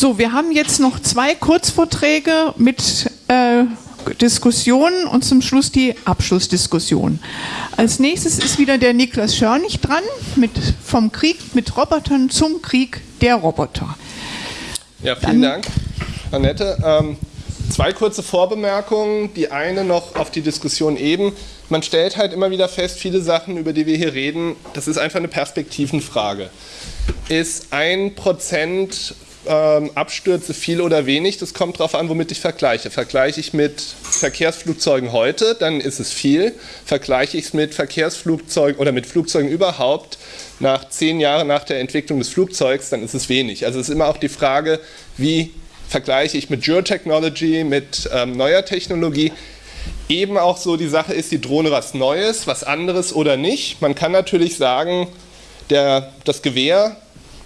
So, wir haben jetzt noch zwei Kurzvorträge mit äh, Diskussionen und zum Schluss die Abschlussdiskussion. Als nächstes ist wieder der Niklas Schörnig dran mit vom Krieg mit Robotern zum Krieg der Roboter. Ja, vielen Dann, Dank, Annette. Ähm, zwei kurze Vorbemerkungen. Die eine noch auf die Diskussion eben. Man stellt halt immer wieder fest, viele Sachen, über die wir hier reden, das ist einfach eine Perspektivenfrage. Ist ein Prozent ähm, Abstürze viel oder wenig, das kommt darauf an, womit ich vergleiche. Vergleiche ich mit Verkehrsflugzeugen heute, dann ist es viel. Vergleiche ich es mit Verkehrsflugzeugen oder mit Flugzeugen überhaupt nach zehn Jahren nach der Entwicklung des Flugzeugs, dann ist es wenig. Also es ist immer auch die Frage, wie vergleiche ich mit Geotechnology, mit ähm, neuer Technologie. Eben auch so die Sache ist, die Drohne was Neues, was anderes oder nicht. Man kann natürlich sagen, der, das Gewehr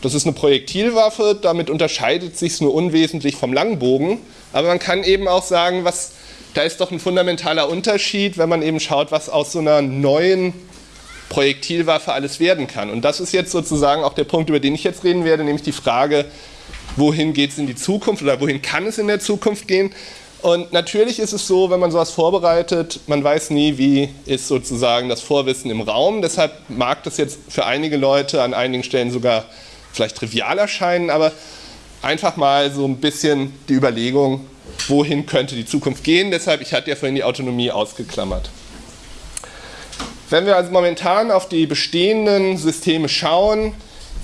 das ist eine Projektilwaffe, damit unterscheidet sich es nur unwesentlich vom Langbogen. Aber man kann eben auch sagen, was, da ist doch ein fundamentaler Unterschied, wenn man eben schaut, was aus so einer neuen Projektilwaffe alles werden kann. Und das ist jetzt sozusagen auch der Punkt, über den ich jetzt reden werde, nämlich die Frage, wohin geht es in die Zukunft oder wohin kann es in der Zukunft gehen. Und natürlich ist es so, wenn man sowas vorbereitet, man weiß nie, wie ist sozusagen das Vorwissen im Raum. Deshalb mag das jetzt für einige Leute an einigen Stellen sogar vielleicht trivial erscheinen, aber einfach mal so ein bisschen die Überlegung, wohin könnte die Zukunft gehen. Deshalb, ich hatte ja vorhin die Autonomie ausgeklammert. Wenn wir also momentan auf die bestehenden Systeme schauen,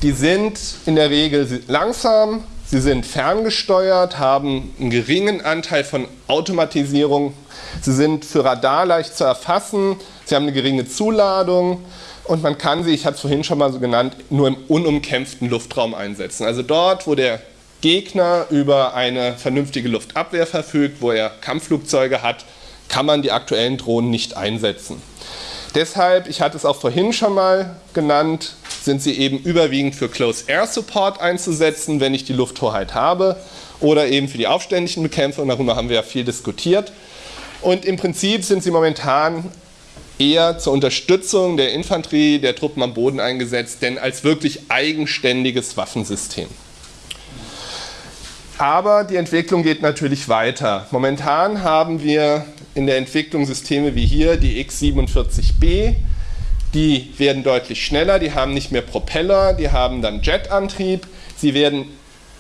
die sind in der Regel langsam, sie sind ferngesteuert, haben einen geringen Anteil von Automatisierung, sie sind für Radar leicht zu erfassen, sie haben eine geringe Zuladung, und man kann sie, ich hatte es vorhin schon mal so genannt, nur im unumkämpften Luftraum einsetzen. Also dort, wo der Gegner über eine vernünftige Luftabwehr verfügt, wo er Kampfflugzeuge hat, kann man die aktuellen Drohnen nicht einsetzen. Deshalb, ich hatte es auch vorhin schon mal genannt, sind sie eben überwiegend für Close Air Support einzusetzen, wenn ich die Lufthoheit habe, oder eben für die aufständischen Bekämpfung, darüber haben wir ja viel diskutiert. Und im Prinzip sind sie momentan eher zur Unterstützung der Infanterie, der Truppen am Boden eingesetzt, denn als wirklich eigenständiges Waffensystem. Aber die Entwicklung geht natürlich weiter. Momentan haben wir in der Entwicklung Systeme wie hier, die X-47B, die werden deutlich schneller, die haben nicht mehr Propeller, die haben dann Jetantrieb, sie werden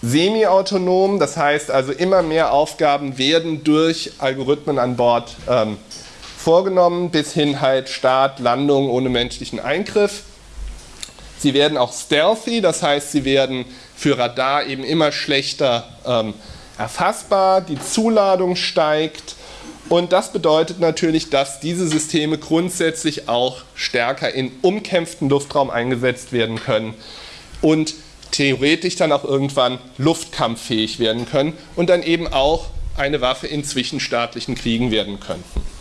semi-autonom, das heißt also immer mehr Aufgaben werden durch Algorithmen an Bord ähm, vorgenommen, bis hin halt Start, Landung ohne menschlichen Eingriff. Sie werden auch stealthy, das heißt, sie werden für Radar eben immer schlechter ähm, erfassbar, die Zuladung steigt und das bedeutet natürlich, dass diese Systeme grundsätzlich auch stärker in umkämpften Luftraum eingesetzt werden können und theoretisch dann auch irgendwann luftkampffähig werden können und dann eben auch eine Waffe in zwischenstaatlichen Kriegen werden könnten.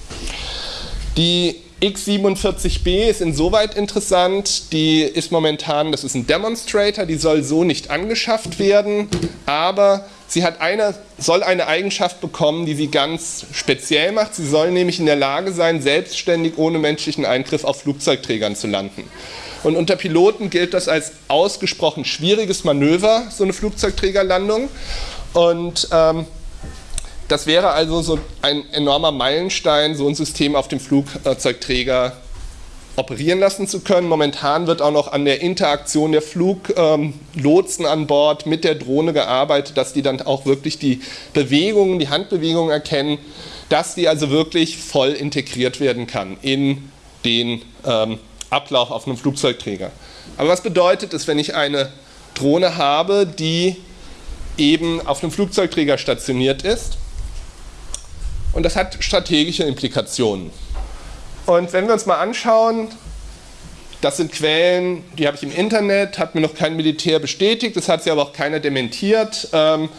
Die X47B ist insoweit interessant, die ist momentan, das ist ein Demonstrator, die soll so nicht angeschafft werden, aber sie hat eine, soll eine Eigenschaft bekommen, die sie ganz speziell macht. Sie soll nämlich in der Lage sein, selbstständig ohne menschlichen Eingriff auf Flugzeugträgern zu landen. Und unter Piloten gilt das als ausgesprochen schwieriges Manöver, so eine Flugzeugträgerlandung. Und ähm, das wäre also so ein enormer Meilenstein, so ein System auf dem Flugzeugträger operieren lassen zu können. Momentan wird auch noch an der Interaktion der Fluglotsen an Bord mit der Drohne gearbeitet, dass die dann auch wirklich die Bewegungen, die Handbewegungen erkennen, dass die also wirklich voll integriert werden kann in den ähm, Ablauf auf einem Flugzeugträger. Aber was bedeutet es, wenn ich eine Drohne habe, die eben auf einem Flugzeugträger stationiert ist und das hat strategische Implikationen. Und wenn wir uns mal anschauen, das sind Quellen, die habe ich im Internet, hat mir noch kein Militär bestätigt, das hat sie aber auch keiner dementiert. Ähm,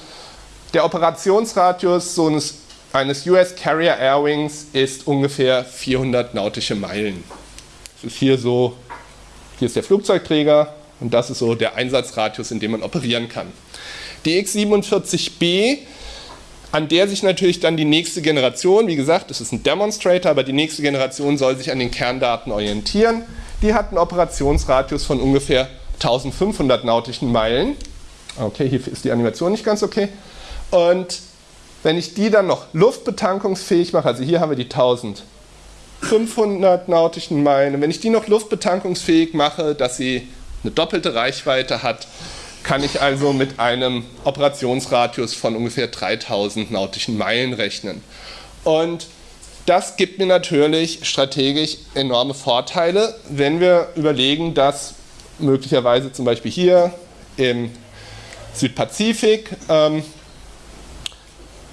der Operationsradius so eines, eines US Carrier Airwings ist ungefähr 400 nautische Meilen. Das ist hier so, hier ist der Flugzeugträger und das ist so der Einsatzradius, in dem man operieren kann. Die X-47B an der sich natürlich dann die nächste Generation, wie gesagt, das ist ein Demonstrator, aber die nächste Generation soll sich an den Kerndaten orientieren. Die hat einen Operationsradius von ungefähr 1500 nautischen Meilen Okay, hier ist die Animation nicht ganz okay. Und wenn ich die dann noch luftbetankungsfähig mache, also hier haben wir die 1500 nautischen Meilen, wenn ich die noch luftbetankungsfähig mache, dass sie eine doppelte Reichweite hat, kann ich also mit einem Operationsradius von ungefähr 3000 nautischen Meilen rechnen. Und das gibt mir natürlich strategisch enorme Vorteile, wenn wir überlegen, dass möglicherweise zum Beispiel hier im Südpazifik ähm,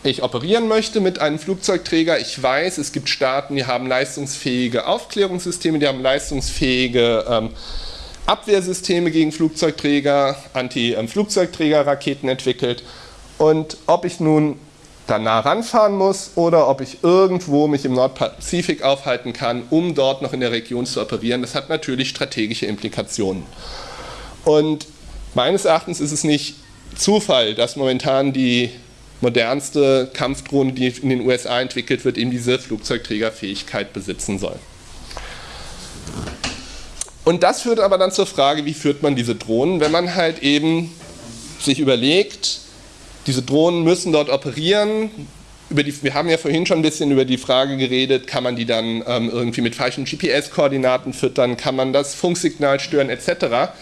ich operieren möchte mit einem Flugzeugträger. Ich weiß, es gibt Staaten, die haben leistungsfähige Aufklärungssysteme, die haben leistungsfähige ähm, Abwehrsysteme gegen Flugzeugträger, Anti-Flugzeugträger-Raketen entwickelt. Und ob ich nun da nah ranfahren muss oder ob ich irgendwo mich im Nordpazifik aufhalten kann, um dort noch in der Region zu operieren, das hat natürlich strategische Implikationen. Und meines Erachtens ist es nicht Zufall, dass momentan die modernste Kampfdrohne, die in den USA entwickelt wird, eben diese Flugzeugträgerfähigkeit besitzen soll. Und das führt aber dann zur Frage, wie führt man diese Drohnen, wenn man halt eben sich überlegt, diese Drohnen müssen dort operieren. Die, wir haben ja vorhin schon ein bisschen über die Frage geredet, kann man die dann ähm, irgendwie mit falschen GPS-Koordinaten füttern, kann man das Funksignal stören etc.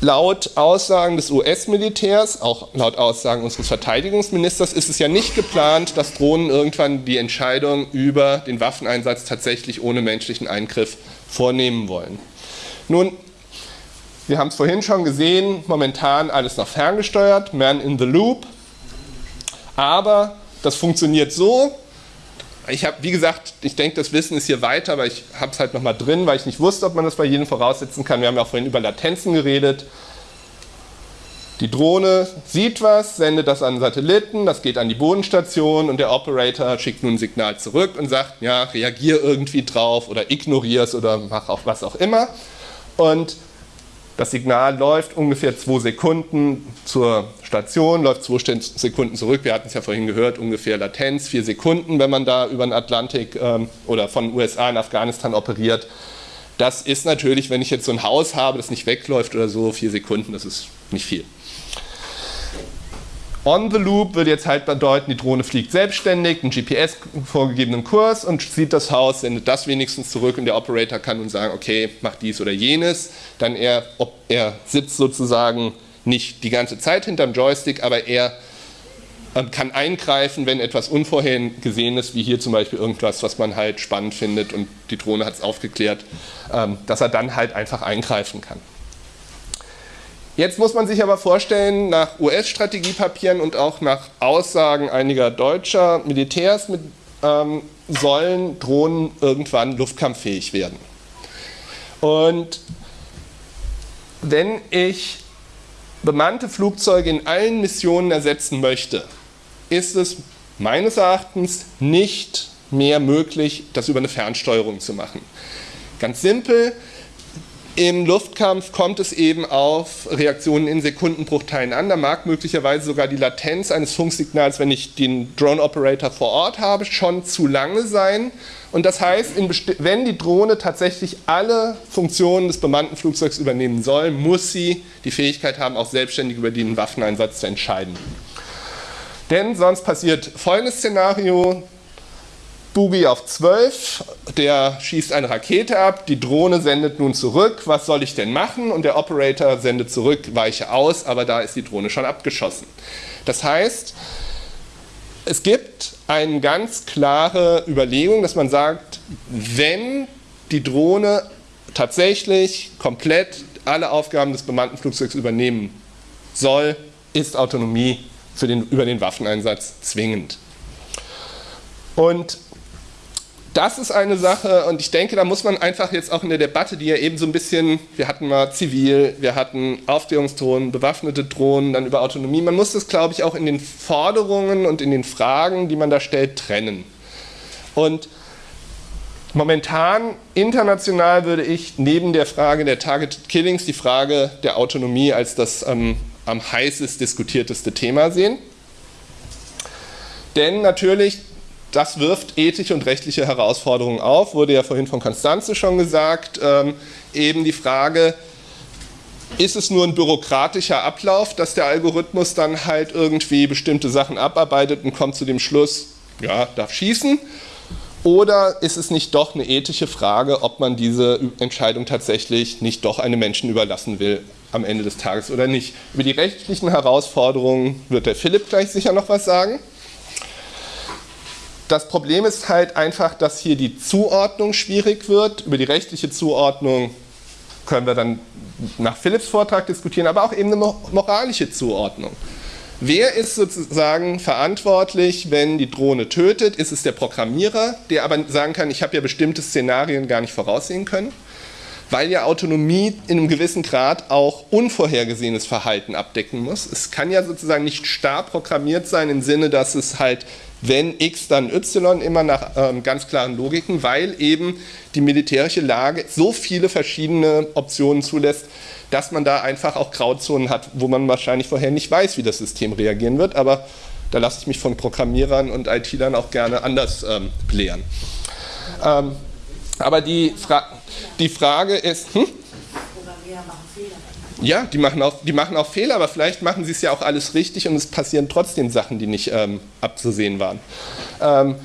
Laut Aussagen des US-Militärs, auch laut Aussagen unseres Verteidigungsministers, ist es ja nicht geplant, dass Drohnen irgendwann die Entscheidung über den Waffeneinsatz tatsächlich ohne menschlichen Eingriff vornehmen wollen. Nun, wir haben es vorhin schon gesehen, momentan alles noch ferngesteuert, Man in the Loop. Aber das funktioniert so. Ich habe, wie gesagt, ich denke, das Wissen ist hier weiter, aber ich habe es halt nochmal drin, weil ich nicht wusste, ob man das bei jedem voraussetzen kann. Wir haben ja auch vorhin über Latenzen geredet. Die Drohne sieht was, sendet das an Satelliten, das geht an die Bodenstation und der Operator schickt nun ein Signal zurück und sagt, ja, reagier irgendwie drauf oder ignorier es oder mach auch was auch immer. Und das Signal läuft ungefähr zwei Sekunden zur Station, läuft zwei Sekunden zurück. Wir hatten es ja vorhin gehört, ungefähr Latenz, vier Sekunden, wenn man da über den Atlantik ähm, oder von USA in Afghanistan operiert. Das ist natürlich, wenn ich jetzt so ein Haus habe, das nicht wegläuft oder so, vier Sekunden, das ist nicht viel. On the Loop würde jetzt halt bedeuten, die Drohne fliegt selbstständig, einen GPS vorgegebenen Kurs und sieht das Haus, sendet das wenigstens zurück und der Operator kann nun sagen, okay, mach dies oder jenes. Dann er, er sitzt sozusagen nicht die ganze Zeit hinterm Joystick, aber er ähm, kann eingreifen, wenn etwas Unvorhergesehenes, wie hier zum Beispiel irgendwas, was man halt spannend findet und die Drohne hat es aufgeklärt, ähm, dass er dann halt einfach eingreifen kann. Jetzt muss man sich aber vorstellen, nach US-Strategiepapieren und auch nach Aussagen einiger deutscher Militärs mit, ähm, sollen Drohnen irgendwann luftkampffähig werden. Und wenn ich bemannte Flugzeuge in allen Missionen ersetzen möchte, ist es meines Erachtens nicht mehr möglich, das über eine Fernsteuerung zu machen. Ganz simpel, im Luftkampf kommt es eben auf Reaktionen in Sekundenbruchteilen an. Da mag möglicherweise sogar die Latenz eines Funksignals, wenn ich den Drone-Operator vor Ort habe, schon zu lange sein. Und das heißt, wenn die Drohne tatsächlich alle Funktionen des bemannten Flugzeugs übernehmen soll, muss sie die Fähigkeit haben, auch selbstständig über den Waffeneinsatz zu entscheiden. Denn sonst passiert folgendes Szenario, Boogie auf 12, der schießt eine Rakete ab, die Drohne sendet nun zurück, was soll ich denn machen? Und der Operator sendet zurück, weiche aus, aber da ist die Drohne schon abgeschossen. Das heißt, es gibt eine ganz klare Überlegung, dass man sagt, wenn die Drohne tatsächlich komplett alle Aufgaben des bemannten Flugzeugs übernehmen soll, ist Autonomie für den, über den Waffeneinsatz zwingend. Und das ist eine Sache und ich denke, da muss man einfach jetzt auch in der Debatte, die ja eben so ein bisschen, wir hatten mal zivil, wir hatten Aufklärungsdrohnen, bewaffnete Drohnen, dann über Autonomie, man muss das, glaube ich, auch in den Forderungen und in den Fragen, die man da stellt, trennen. Und momentan, international würde ich neben der Frage der Targeted Killings die Frage der Autonomie als das ähm, am heißest diskutierteste Thema sehen. Denn natürlich das wirft ethische und rechtliche Herausforderungen auf, wurde ja vorhin von Konstanze schon gesagt, ähm, eben die Frage, ist es nur ein bürokratischer Ablauf, dass der Algorithmus dann halt irgendwie bestimmte Sachen abarbeitet und kommt zu dem Schluss, ja, darf schießen? Oder ist es nicht doch eine ethische Frage, ob man diese Entscheidung tatsächlich nicht doch einem Menschen überlassen will am Ende des Tages oder nicht? Über die rechtlichen Herausforderungen wird der Philipp gleich sicher noch was sagen. Das Problem ist halt einfach, dass hier die Zuordnung schwierig wird. Über die rechtliche Zuordnung können wir dann nach Philipps Vortrag diskutieren, aber auch eben eine moralische Zuordnung. Wer ist sozusagen verantwortlich, wenn die Drohne tötet? Ist es der Programmierer, der aber sagen kann, ich habe ja bestimmte Szenarien gar nicht voraussehen können? Weil ja Autonomie in einem gewissen Grad auch unvorhergesehenes Verhalten abdecken muss. Es kann ja sozusagen nicht starr programmiert sein im Sinne, dass es halt wenn x, dann y, immer nach ähm, ganz klaren Logiken, weil eben die militärische Lage so viele verschiedene Optionen zulässt, dass man da einfach auch Grauzonen hat, wo man wahrscheinlich vorher nicht weiß, wie das System reagieren wird, aber da lasse ich mich von Programmierern und IT-Lern auch gerne anders ähm, belehren. Ähm, aber die, Fra die Frage ist... Hm? Ja, die machen, auch, die machen auch Fehler, aber vielleicht machen sie es ja auch alles richtig und es passieren trotzdem Sachen, die nicht ähm, abzusehen waren. Ähm,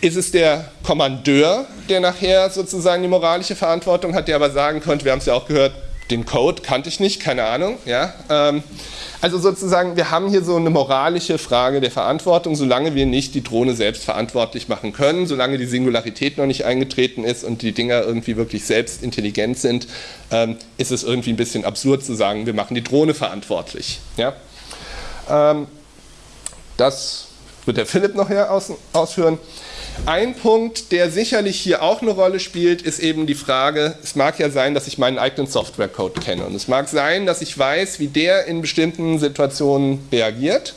ist es der Kommandeur, der nachher sozusagen die moralische Verantwortung hat, der aber sagen könnte, wir haben es ja auch gehört, den Code kannte ich nicht, keine Ahnung. Ja? Ähm, also sozusagen, wir haben hier so eine moralische Frage der Verantwortung, solange wir nicht die Drohne selbst verantwortlich machen können, solange die Singularität noch nicht eingetreten ist und die Dinger irgendwie wirklich selbst intelligent sind, ähm, ist es irgendwie ein bisschen absurd zu sagen, wir machen die Drohne verantwortlich. Ja? Ähm, das wird der Philipp noch hier aus, ausführen. Ein Punkt, der sicherlich hier auch eine Rolle spielt, ist eben die Frage, es mag ja sein, dass ich meinen eigenen Softwarecode kenne und es mag sein, dass ich weiß, wie der in bestimmten Situationen reagiert,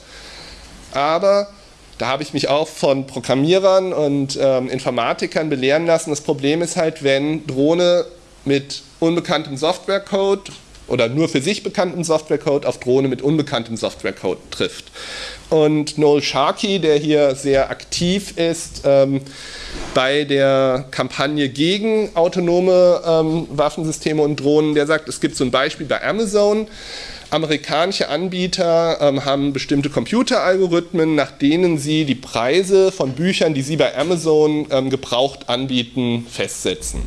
aber da habe ich mich auch von Programmierern und ähm, Informatikern belehren lassen. Das Problem ist halt, wenn Drohne mit unbekanntem Softwarecode oder nur für sich bekanntem Softwarecode auf Drohne mit unbekanntem Softwarecode trifft. Und Noel Sharkey, der hier sehr aktiv ist ähm, bei der Kampagne gegen autonome ähm, Waffensysteme und Drohnen, der sagt, es gibt so ein Beispiel bei Amazon, Amerikanische Anbieter ähm, haben bestimmte Computeralgorithmen, nach denen sie die Preise von Büchern, die sie bei Amazon ähm, gebraucht anbieten, festsetzen.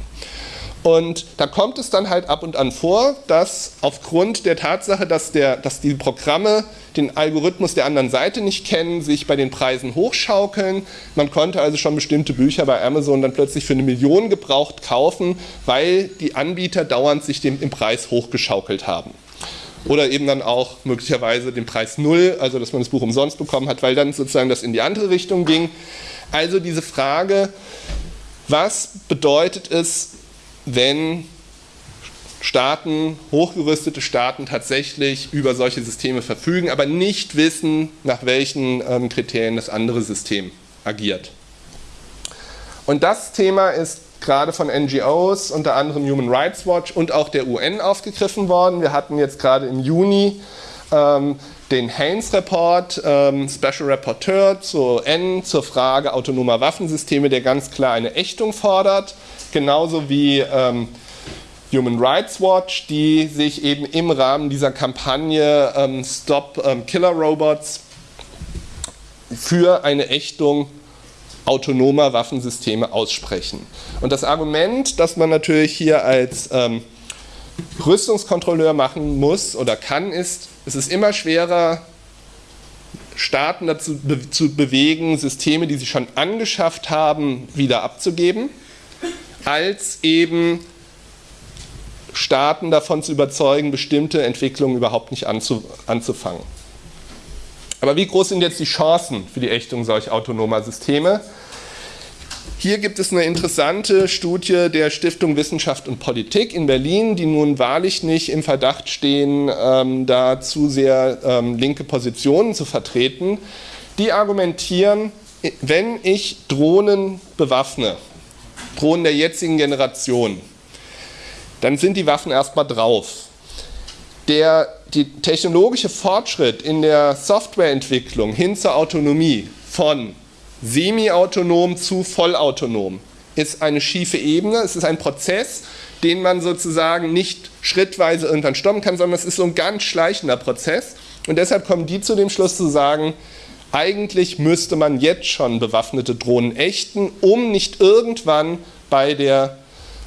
Und da kommt es dann halt ab und an vor, dass aufgrund der Tatsache, dass, der, dass die Programme den Algorithmus der anderen Seite nicht kennen, sich bei den Preisen hochschaukeln. Man konnte also schon bestimmte Bücher bei Amazon dann plötzlich für eine Million gebraucht kaufen, weil die Anbieter dauernd sich den, im Preis hochgeschaukelt haben. Oder eben dann auch möglicherweise den Preis null, also dass man das Buch umsonst bekommen hat, weil dann sozusagen das in die andere Richtung ging. Also diese Frage, was bedeutet es, wenn Staaten, hochgerüstete Staaten tatsächlich über solche Systeme verfügen, aber nicht wissen, nach welchen ähm, Kriterien das andere System agiert. Und das Thema ist gerade von NGOs, unter anderem Human Rights Watch und auch der UN aufgegriffen worden. Wir hatten jetzt gerade im Juni ähm, den Haynes-Report, ähm, Special Rapporteur zur N, zur Frage autonomer Waffensysteme, der ganz klar eine Ächtung fordert genauso wie ähm, Human Rights Watch, die sich eben im Rahmen dieser Kampagne ähm, Stop ähm, Killer Robots für eine Ächtung autonomer Waffensysteme aussprechen. Und das Argument, das man natürlich hier als ähm, Rüstungskontrolleur machen muss oder kann, ist, es ist immer schwerer, Staaten dazu be zu bewegen, Systeme, die sie schon angeschafft haben, wieder abzugeben als eben Staaten davon zu überzeugen, bestimmte Entwicklungen überhaupt nicht anzu, anzufangen. Aber wie groß sind jetzt die Chancen für die Ächtung solch autonomer Systeme? Hier gibt es eine interessante Studie der Stiftung Wissenschaft und Politik in Berlin, die nun wahrlich nicht im Verdacht stehen, ähm, da zu sehr ähm, linke Positionen zu vertreten. Die argumentieren, wenn ich Drohnen bewaffne, Drohnen der jetzigen Generation, dann sind die Waffen erstmal drauf. Der die technologische Fortschritt in der Softwareentwicklung hin zur Autonomie von semi-autonom zu vollautonom ist eine schiefe Ebene. Es ist ein Prozess, den man sozusagen nicht schrittweise irgendwann stoppen kann, sondern es ist so ein ganz schleichender Prozess. Und deshalb kommen die zu dem Schluss zu sagen, eigentlich müsste man jetzt schon bewaffnete Drohnen ächten, um nicht irgendwann bei der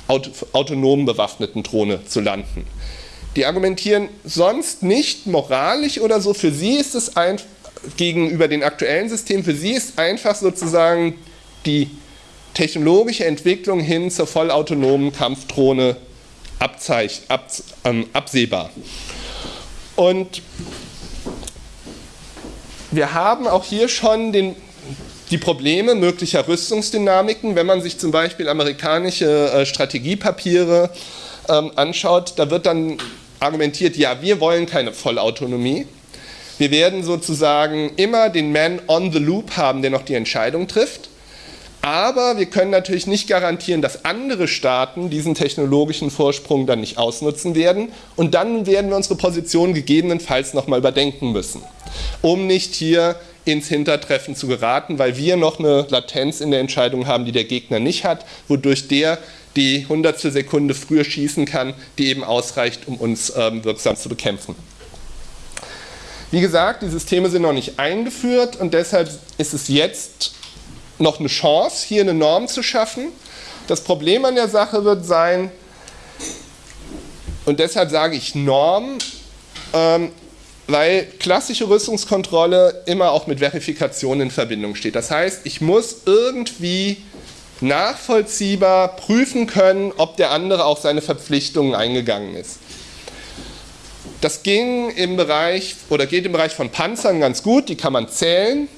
autonom bewaffneten Drohne zu landen. Die argumentieren sonst nicht moralisch oder so. Für sie ist es ein, gegenüber den aktuellen Systemen, für sie ist einfach sozusagen die technologische Entwicklung hin zur vollautonomen Kampfdrohne abzeich, ab, ähm, absehbar. Und wir haben auch hier schon den, die Probleme möglicher Rüstungsdynamiken, wenn man sich zum Beispiel amerikanische äh, Strategiepapiere ähm, anschaut, da wird dann argumentiert, ja, wir wollen keine Vollautonomie. Wir werden sozusagen immer den Man on the Loop haben, der noch die Entscheidung trifft. Aber wir können natürlich nicht garantieren, dass andere Staaten diesen technologischen Vorsprung dann nicht ausnutzen werden. Und dann werden wir unsere Position gegebenenfalls nochmal überdenken müssen, um nicht hier ins Hintertreffen zu geraten, weil wir noch eine Latenz in der Entscheidung haben, die der Gegner nicht hat, wodurch der die hundertstel Sekunde früher schießen kann, die eben ausreicht, um uns ähm, wirksam zu bekämpfen. Wie gesagt, die Systeme sind noch nicht eingeführt und deshalb ist es jetzt noch eine Chance, hier eine Norm zu schaffen. Das Problem an der Sache wird sein, und deshalb sage ich Norm, ähm, weil klassische Rüstungskontrolle immer auch mit Verifikation in Verbindung steht. Das heißt, ich muss irgendwie nachvollziehbar prüfen können, ob der andere auch seine Verpflichtungen eingegangen ist. Das ging im Bereich oder geht im Bereich von Panzern ganz gut, die kann man zählen.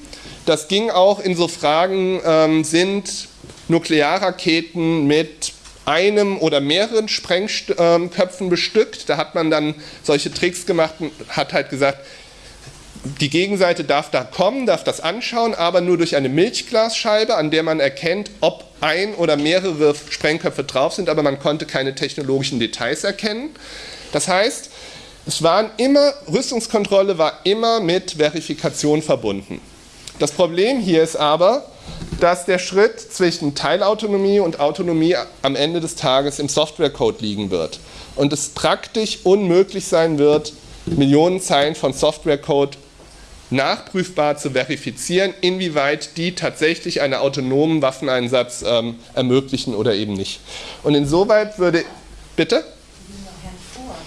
Das ging auch in so Fragen, ähm, sind Nuklearraketen mit einem oder mehreren Sprengköpfen bestückt. Da hat man dann solche Tricks gemacht und hat halt gesagt, die Gegenseite darf da kommen, darf das anschauen, aber nur durch eine Milchglasscheibe, an der man erkennt, ob ein oder mehrere Sprengköpfe drauf sind, aber man konnte keine technologischen Details erkennen. Das heißt, es waren immer, Rüstungskontrolle war immer mit Verifikation verbunden. Das Problem hier ist aber, dass der Schritt zwischen Teilautonomie und Autonomie am Ende des Tages im Softwarecode liegen wird und es praktisch unmöglich sein wird, Millionen Zeilen von Softwarecode nachprüfbar zu verifizieren, inwieweit die tatsächlich einen autonomen Waffeneinsatz ähm, ermöglichen oder eben nicht. Und insoweit würde, bitte?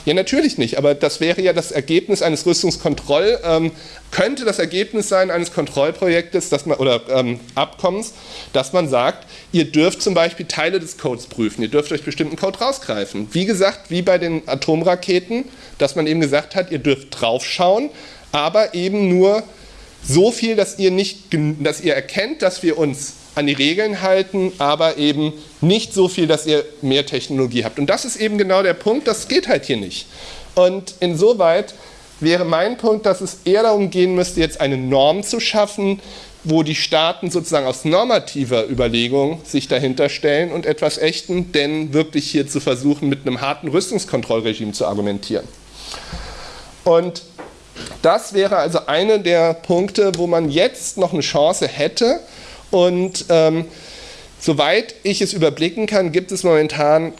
Ja, natürlich nicht, aber das wäre ja das Ergebnis eines Rüstungskontroll, ähm, könnte das Ergebnis sein eines Kontrollprojektes dass man, oder ähm, Abkommens, dass man sagt, ihr dürft zum Beispiel Teile des Codes prüfen, ihr dürft euch bestimmten Code rausgreifen. Wie gesagt, wie bei den Atomraketen, dass man eben gesagt hat, ihr dürft draufschauen, aber eben nur so viel, dass ihr, nicht, dass ihr erkennt, dass wir uns an die Regeln halten, aber eben nicht so viel, dass ihr mehr Technologie habt. Und das ist eben genau der Punkt, das geht halt hier nicht. Und insoweit wäre mein Punkt, dass es eher darum gehen müsste, jetzt eine Norm zu schaffen, wo die Staaten sozusagen aus normativer Überlegung sich dahinter stellen und etwas echten, denn wirklich hier zu versuchen, mit einem harten Rüstungskontrollregime zu argumentieren. Und das wäre also einer der Punkte, wo man jetzt noch eine Chance hätte, und ähm, soweit ich es überblicken kann, gibt es momentan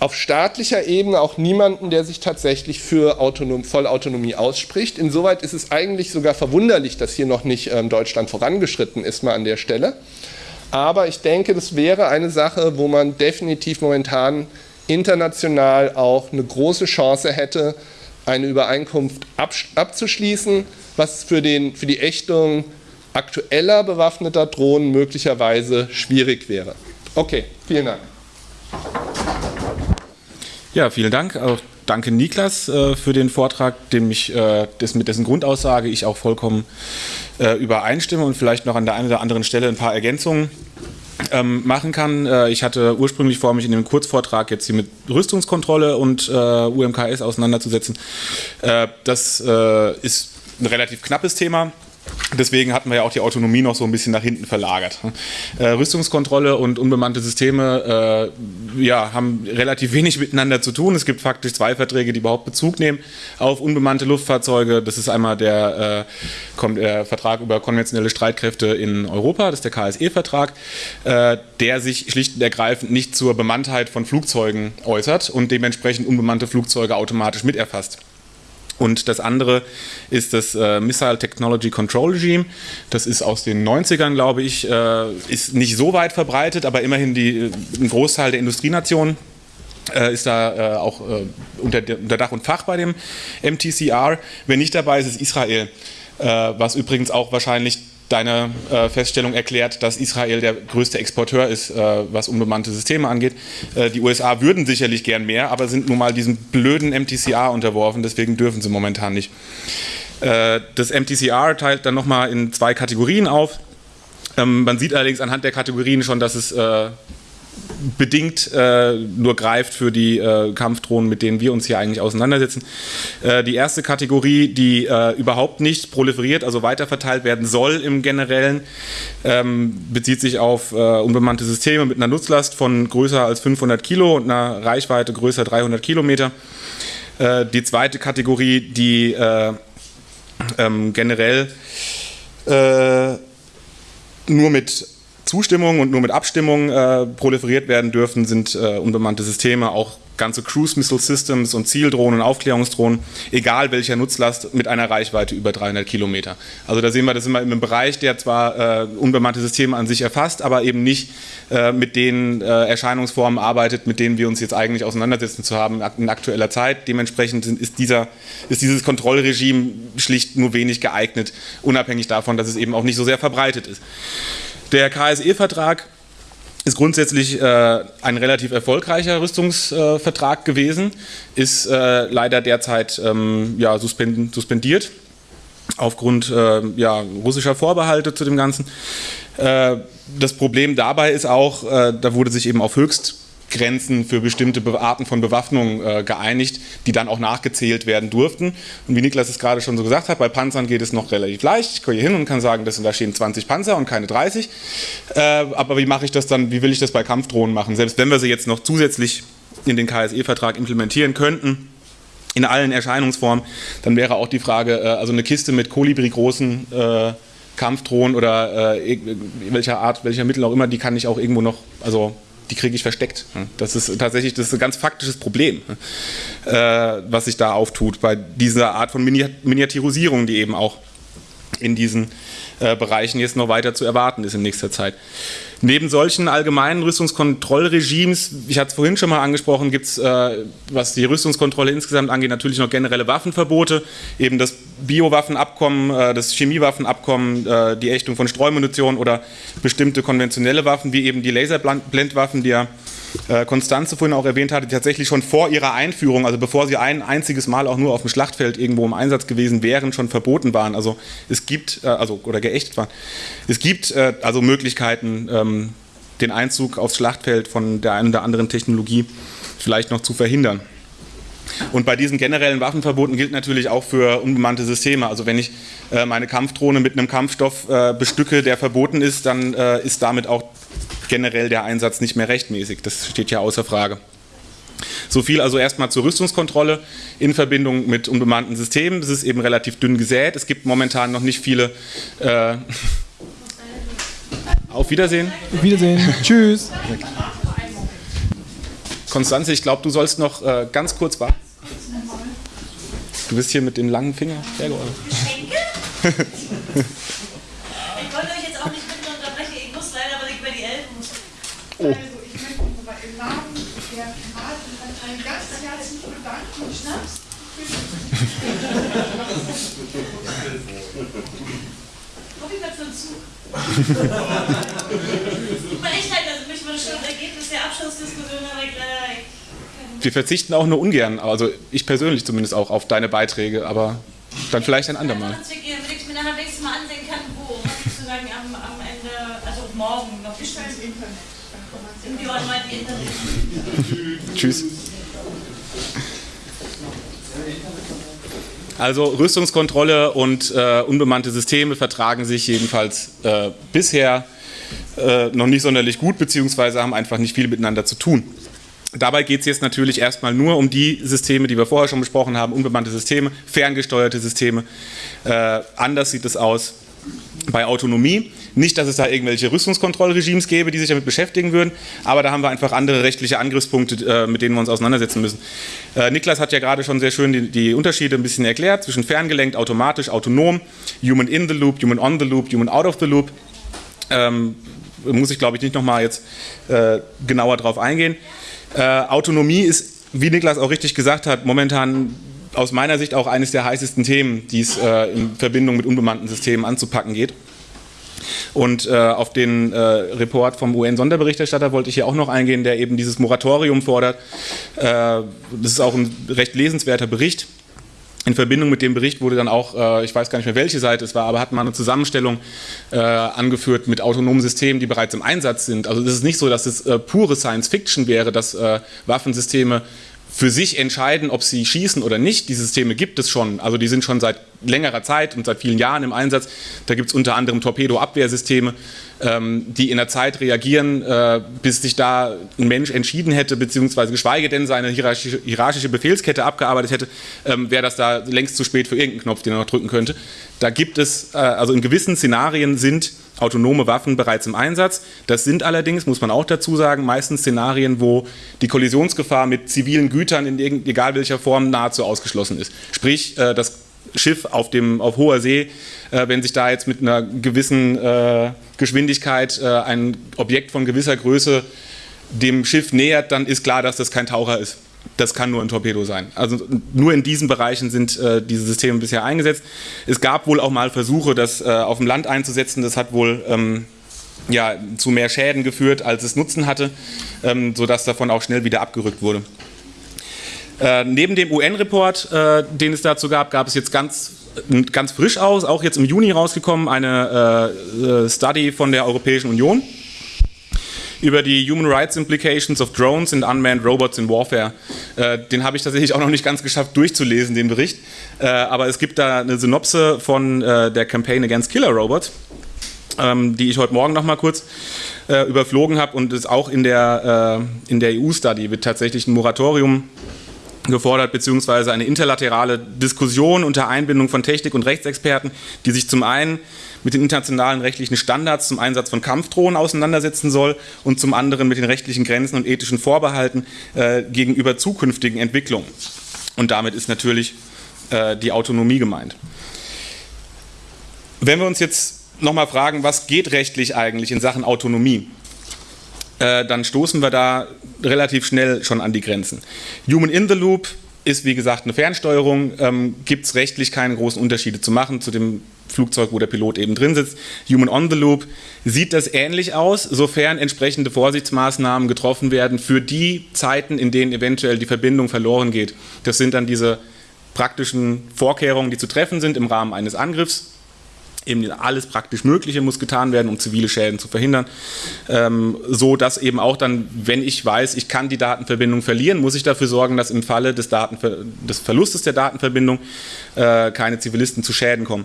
auf staatlicher Ebene auch niemanden, der sich tatsächlich für Autonom Vollautonomie ausspricht. Insoweit ist es eigentlich sogar verwunderlich, dass hier noch nicht ähm, Deutschland vorangeschritten ist, mal an der Stelle. Aber ich denke, das wäre eine Sache, wo man definitiv momentan international auch eine große Chance hätte, eine Übereinkunft abzuschließen, was für, den, für die Ächtung aktueller bewaffneter Drohnen möglicherweise schwierig wäre. Okay, vielen Dank. Ja, vielen Dank. Auch danke Niklas äh, für den Vortrag, dem ich, äh, des, mit dessen Grundaussage ich auch vollkommen äh, übereinstimme und vielleicht noch an der einen oder anderen Stelle ein paar Ergänzungen ähm, machen kann. Äh, ich hatte ursprünglich vor, mich in dem Kurzvortrag jetzt hier mit Rüstungskontrolle und äh, UMKS auseinanderzusetzen. Äh, das ist ein relativ knappes Thema Deswegen hatten wir ja auch die Autonomie noch so ein bisschen nach hinten verlagert. Äh, Rüstungskontrolle und unbemannte Systeme äh, ja, haben relativ wenig miteinander zu tun. Es gibt faktisch zwei Verträge, die überhaupt Bezug nehmen auf unbemannte Luftfahrzeuge. Das ist einmal der, äh, der Vertrag über konventionelle Streitkräfte in Europa, das ist der KSE-Vertrag, äh, der sich schlicht und ergreifend nicht zur Bemanntheit von Flugzeugen äußert und dementsprechend unbemannte Flugzeuge automatisch miterfasst. Und das andere ist das äh, Missile Technology Control Regime. Das ist aus den 90ern, glaube ich, äh, ist nicht so weit verbreitet, aber immerhin die, äh, ein Großteil der Industrienationen äh, ist da äh, auch äh, unter, unter, Dach und Fach bei dem MTCR. Wer nicht dabei ist, ist Israel, was übrigens auch wahrscheinlich deine äh, Feststellung erklärt, dass Israel der größte Exporteur ist, äh, was unbemannte Systeme angeht. Äh, die USA würden sicherlich gern mehr, aber sind nun mal diesem blöden MTCR unterworfen, deswegen dürfen sie momentan nicht. Äh, das MTCR teilt dann nochmal in zwei Kategorien auf. Ähm, man sieht allerdings anhand der Kategorien schon, dass es äh, bedingt äh, nur greift für die äh, Kampfdrohnen, mit denen wir uns hier eigentlich auseinandersetzen. Äh, die erste Kategorie, die äh, überhaupt nicht proliferiert, also weiterverteilt werden soll im Generellen, ähm, bezieht sich auf äh, unbemannte Systeme mit einer Nutzlast von größer als 500 Kilo und einer Reichweite größer 300 Kilometer. Äh, die zweite Kategorie, die ähm, generell nur mit Zustimmung und nur mit Abstimmung äh, proliferiert werden dürfen, sind äh, unbemannte Systeme, auch ganze Cruise Missile Systems und Zieldrohnen, Aufklärungsdrohnen, egal welcher Nutzlast, mit einer Reichweite über 300 Kilometer. Also da sehen wir, das sind wir im Bereich, der zwar äh, unbemannte Systeme an sich erfasst, aber eben nicht äh, mit den äh, Erscheinungsformen arbeitet, mit denen wir uns jetzt eigentlich auseinandersetzen zu haben in aktueller Zeit. Dementsprechend ist, dieser, ist dieses Kontrollregime schlicht nur wenig geeignet, unabhängig davon, dass es eben auch nicht so sehr verbreitet ist. Der KSE-Vertrag ist grundsätzlich äh, ein relativ erfolgreicher Rüstungsvertrag äh, gewesen, ist äh, leider derzeit ähm, ja, suspend suspendiert aufgrund äh, ja, russischer Vorbehalte zu dem Ganzen. Äh, das Problem dabei ist auch, äh, da wurde sich eben auf höchst Grenzen für bestimmte Arten von Bewaffnung äh, geeinigt, die dann auch nachgezählt werden durften. Und wie Niklas es gerade schon so gesagt hat, bei Panzern geht es noch relativ leicht. Ich gehe hier hin und kann sagen, das da stehen 20 Panzer und keine 30. Äh, aber wie mache ich das dann, wie will ich das bei Kampfdrohnen machen? Selbst wenn wir sie jetzt noch zusätzlich in den KSE-Vertrag implementieren könnten, in allen Erscheinungsformen, dann wäre auch die Frage, äh, also eine Kiste mit Kolibri-großen äh, Kampfdrohnen oder äh, welcher Art, welcher Mittel auch immer, die kann ich auch irgendwo noch, also die kriege ich versteckt. Das ist tatsächlich das ist ein ganz faktisches Problem, äh, was sich da auftut bei dieser Art von Miniaturisierung, die eben auch in diesen äh, Bereichen jetzt noch weiter zu erwarten ist in nächster Zeit. Neben solchen allgemeinen Rüstungskontrollregimes, ich hatte es vorhin schon mal angesprochen, gibt es, äh, was die Rüstungskontrolle insgesamt angeht, natürlich noch generelle Waffenverbote, eben das Biowaffenabkommen, äh, das Chemiewaffenabkommen, äh, die Ächtung von Streumunition oder bestimmte konventionelle Waffen, wie eben die Laserblendwaffen, die ja Konstanze vorhin auch erwähnt hatte, tatsächlich schon vor ihrer Einführung, also bevor sie ein einziges Mal auch nur auf dem Schlachtfeld irgendwo im Einsatz gewesen wären, schon verboten waren. Also es gibt, äh, also oder geächtet waren. Es gibt äh, also Möglichkeiten, ähm, den Einzug aufs Schlachtfeld von der einen oder anderen Technologie vielleicht noch zu verhindern. Und bei diesen generellen Waffenverboten gilt natürlich auch für unbemannte Systeme. Also wenn ich äh, meine Kampfdrohne mit einem Kampfstoff äh, bestücke, der verboten ist, dann äh, ist damit auch generell der Einsatz nicht mehr rechtmäßig. Das steht ja außer Frage. So viel also erstmal zur Rüstungskontrolle in Verbindung mit unbemannten Systemen. Das ist eben relativ dünn gesät. Es gibt momentan noch nicht viele. Äh Auf Wiedersehen. Auf Wiedersehen. Tschüss. Konstanze, ich glaube, du sollst noch äh, ganz kurz warten. Du bist hier mit dem langen Finger. Sehr Oh. Also ich möchte im Namen der Piratenpartei ganz herzlich bedanken. Schnaps? Komm ich mal zum Zug. Berechtigt, also mich würde schon das Ergebnis der Abschlussdiskussion, aber. Wir verzichten auch nur ungern, also ich persönlich zumindest auch, auf deine Beiträge, aber dann vielleicht ein andermal. Ich mir nachher nächstes Mal ansehen kann, wo, sozusagen am, am Ende, also morgen noch. Internet. Tschüss. Also Rüstungskontrolle und äh, unbemannte Systeme vertragen sich jedenfalls äh, bisher äh, noch nicht sonderlich gut, beziehungsweise haben einfach nicht viel miteinander zu tun. Dabei geht es jetzt natürlich erstmal nur um die Systeme, die wir vorher schon besprochen haben, unbemannte Systeme, ferngesteuerte Systeme. Äh, anders sieht es aus bei Autonomie. Nicht, dass es da irgendwelche Rüstungskontrollregimes gäbe, die sich damit beschäftigen würden, aber da haben wir einfach andere rechtliche Angriffspunkte, äh, mit denen wir uns auseinandersetzen müssen. Äh, Niklas hat ja gerade schon sehr schön die, Unterschiede ein bisschen erklärt zwischen ferngelenkt, automatisch, autonom, Human in the Loop, Human on the Loop, Human out of the Loop. Ähm, muss ich, glaube ich, nicht nochmal jetzt äh, genauer drauf eingehen. Autonomie ist, wie Niklas auch richtig gesagt hat, momentan aus meiner Sicht auch eines der heißesten Themen, die es äh, in Verbindung mit unbemannten Systemen anzupacken geht. Und äh, auf den äh, Report vom UN-Sonderberichterstatter wollte ich hier auch noch eingehen, der eben dieses Moratorium fordert. Äh, das ist auch ein recht lesenswerter Bericht. In Verbindung mit dem Bericht wurde dann auch, äh, ich weiß gar nicht mehr welche Seite es war, aber hat man eine Zusammenstellung äh, angeführt mit autonomen Systemen, die bereits im Einsatz sind. Also es ist nicht so, dass es pure Science Fiction wäre, dass Waffensysteme für sich entscheiden, ob sie schießen oder nicht. Die Systeme gibt es schon. Also die sind schon seit längerer Zeit und seit vielen Jahren im Einsatz. Da gibt es unter anderem Torpedo-Abwehrsysteme, die in der Zeit reagieren, äh, bis sich da ein Mensch entschieden hätte, beziehungsweise geschweige denn seine hierarchische, hierarchische Befehlskette abgearbeitet hätte, ähm, wäre das da längst zu spät für irgendeinen Knopf, den er noch drücken könnte. Da gibt es, äh, also in gewissen Szenarien sind autonome Waffen bereits im Einsatz. Das sind allerdings, muss man auch dazu sagen, meistens Szenarien, wo die Kollisionsgefahr mit zivilen Gütern in egal welcher Form nahezu ausgeschlossen ist. Sprich, äh, das Schiff auf, dem, auf hoher See, äh, wenn sich da jetzt mit einer gewissen äh, Geschwindigkeit ein Objekt von gewisser Größe dem Schiff nähert, dann ist klar, dass das kein Taucher ist. Das kann nur ein Torpedo sein. Also nur in diesen Bereichen sind äh, diese Systeme bisher eingesetzt. Es gab wohl auch mal Versuche, das äh, auf dem Land einzusetzen. Das hat wohl ähm, ja, zu mehr Schäden geführt, als es Nutzen hatte, ähm, sodass davon auch schnell wieder abgerückt wurde. Äh, neben dem UN-Report, äh, den es dazu gab, gab es jetzt ganz, ganz frisch aus, auch jetzt im Juni rausgekommen, eine äh, äh, Study von der Europäischen Union über die Human Rights Implications of Drones and Unmanned Robots in Warfare. Äh, den habe ich tatsächlich auch noch nicht ganz geschafft durchzulesen, den Bericht. Aber es gibt da eine Synopse von der Campaign Against Killer Robots, ähm, die ich heute Morgen noch mal kurz äh, überflogen habe. Und es auch in der, äh, in der EU-Study wird tatsächlich ein Moratorium gefordert, beziehungsweise eine interlaterale Diskussion unter Einbindung von Technik- und Rechtsexperten, die sich zum einen mit den internationalen rechtlichen Standards zum Einsatz von Kampfdrohnen auseinandersetzen soll und zum anderen mit den rechtlichen Grenzen und ethischen Vorbehalten äh, gegenüber zukünftigen Entwicklungen. Und damit ist natürlich äh, die Autonomie gemeint. Wenn wir uns jetzt nochmal fragen, was geht rechtlich eigentlich in Sachen Autonomie, äh, dann stoßen wir da relativ schnell schon an die Grenzen. Human in the Loop ist wie gesagt eine Fernsteuerung, ähm, gibt es rechtlich keine großen Unterschiede zu machen zu dem Flugzeug, wo der Pilot eben drin sitzt. Human on the Loop sieht das ähnlich aus, sofern entsprechende Vorsichtsmaßnahmen getroffen werden für die Zeiten, in denen eventuell die Verbindung verloren geht. Das sind dann diese praktischen Vorkehrungen, die zu treffen sind im Rahmen eines Angriffs eben alles praktisch Mögliche muss getan werden, um zivile Schäden zu verhindern, ähm, so dass eben auch dann, wenn ich weiß, ich kann die Datenverbindung verlieren, muss ich dafür sorgen, dass im Falle des, Datenver des Verlustes der Datenverbindung äh, keine Zivilisten zu Schäden kommen.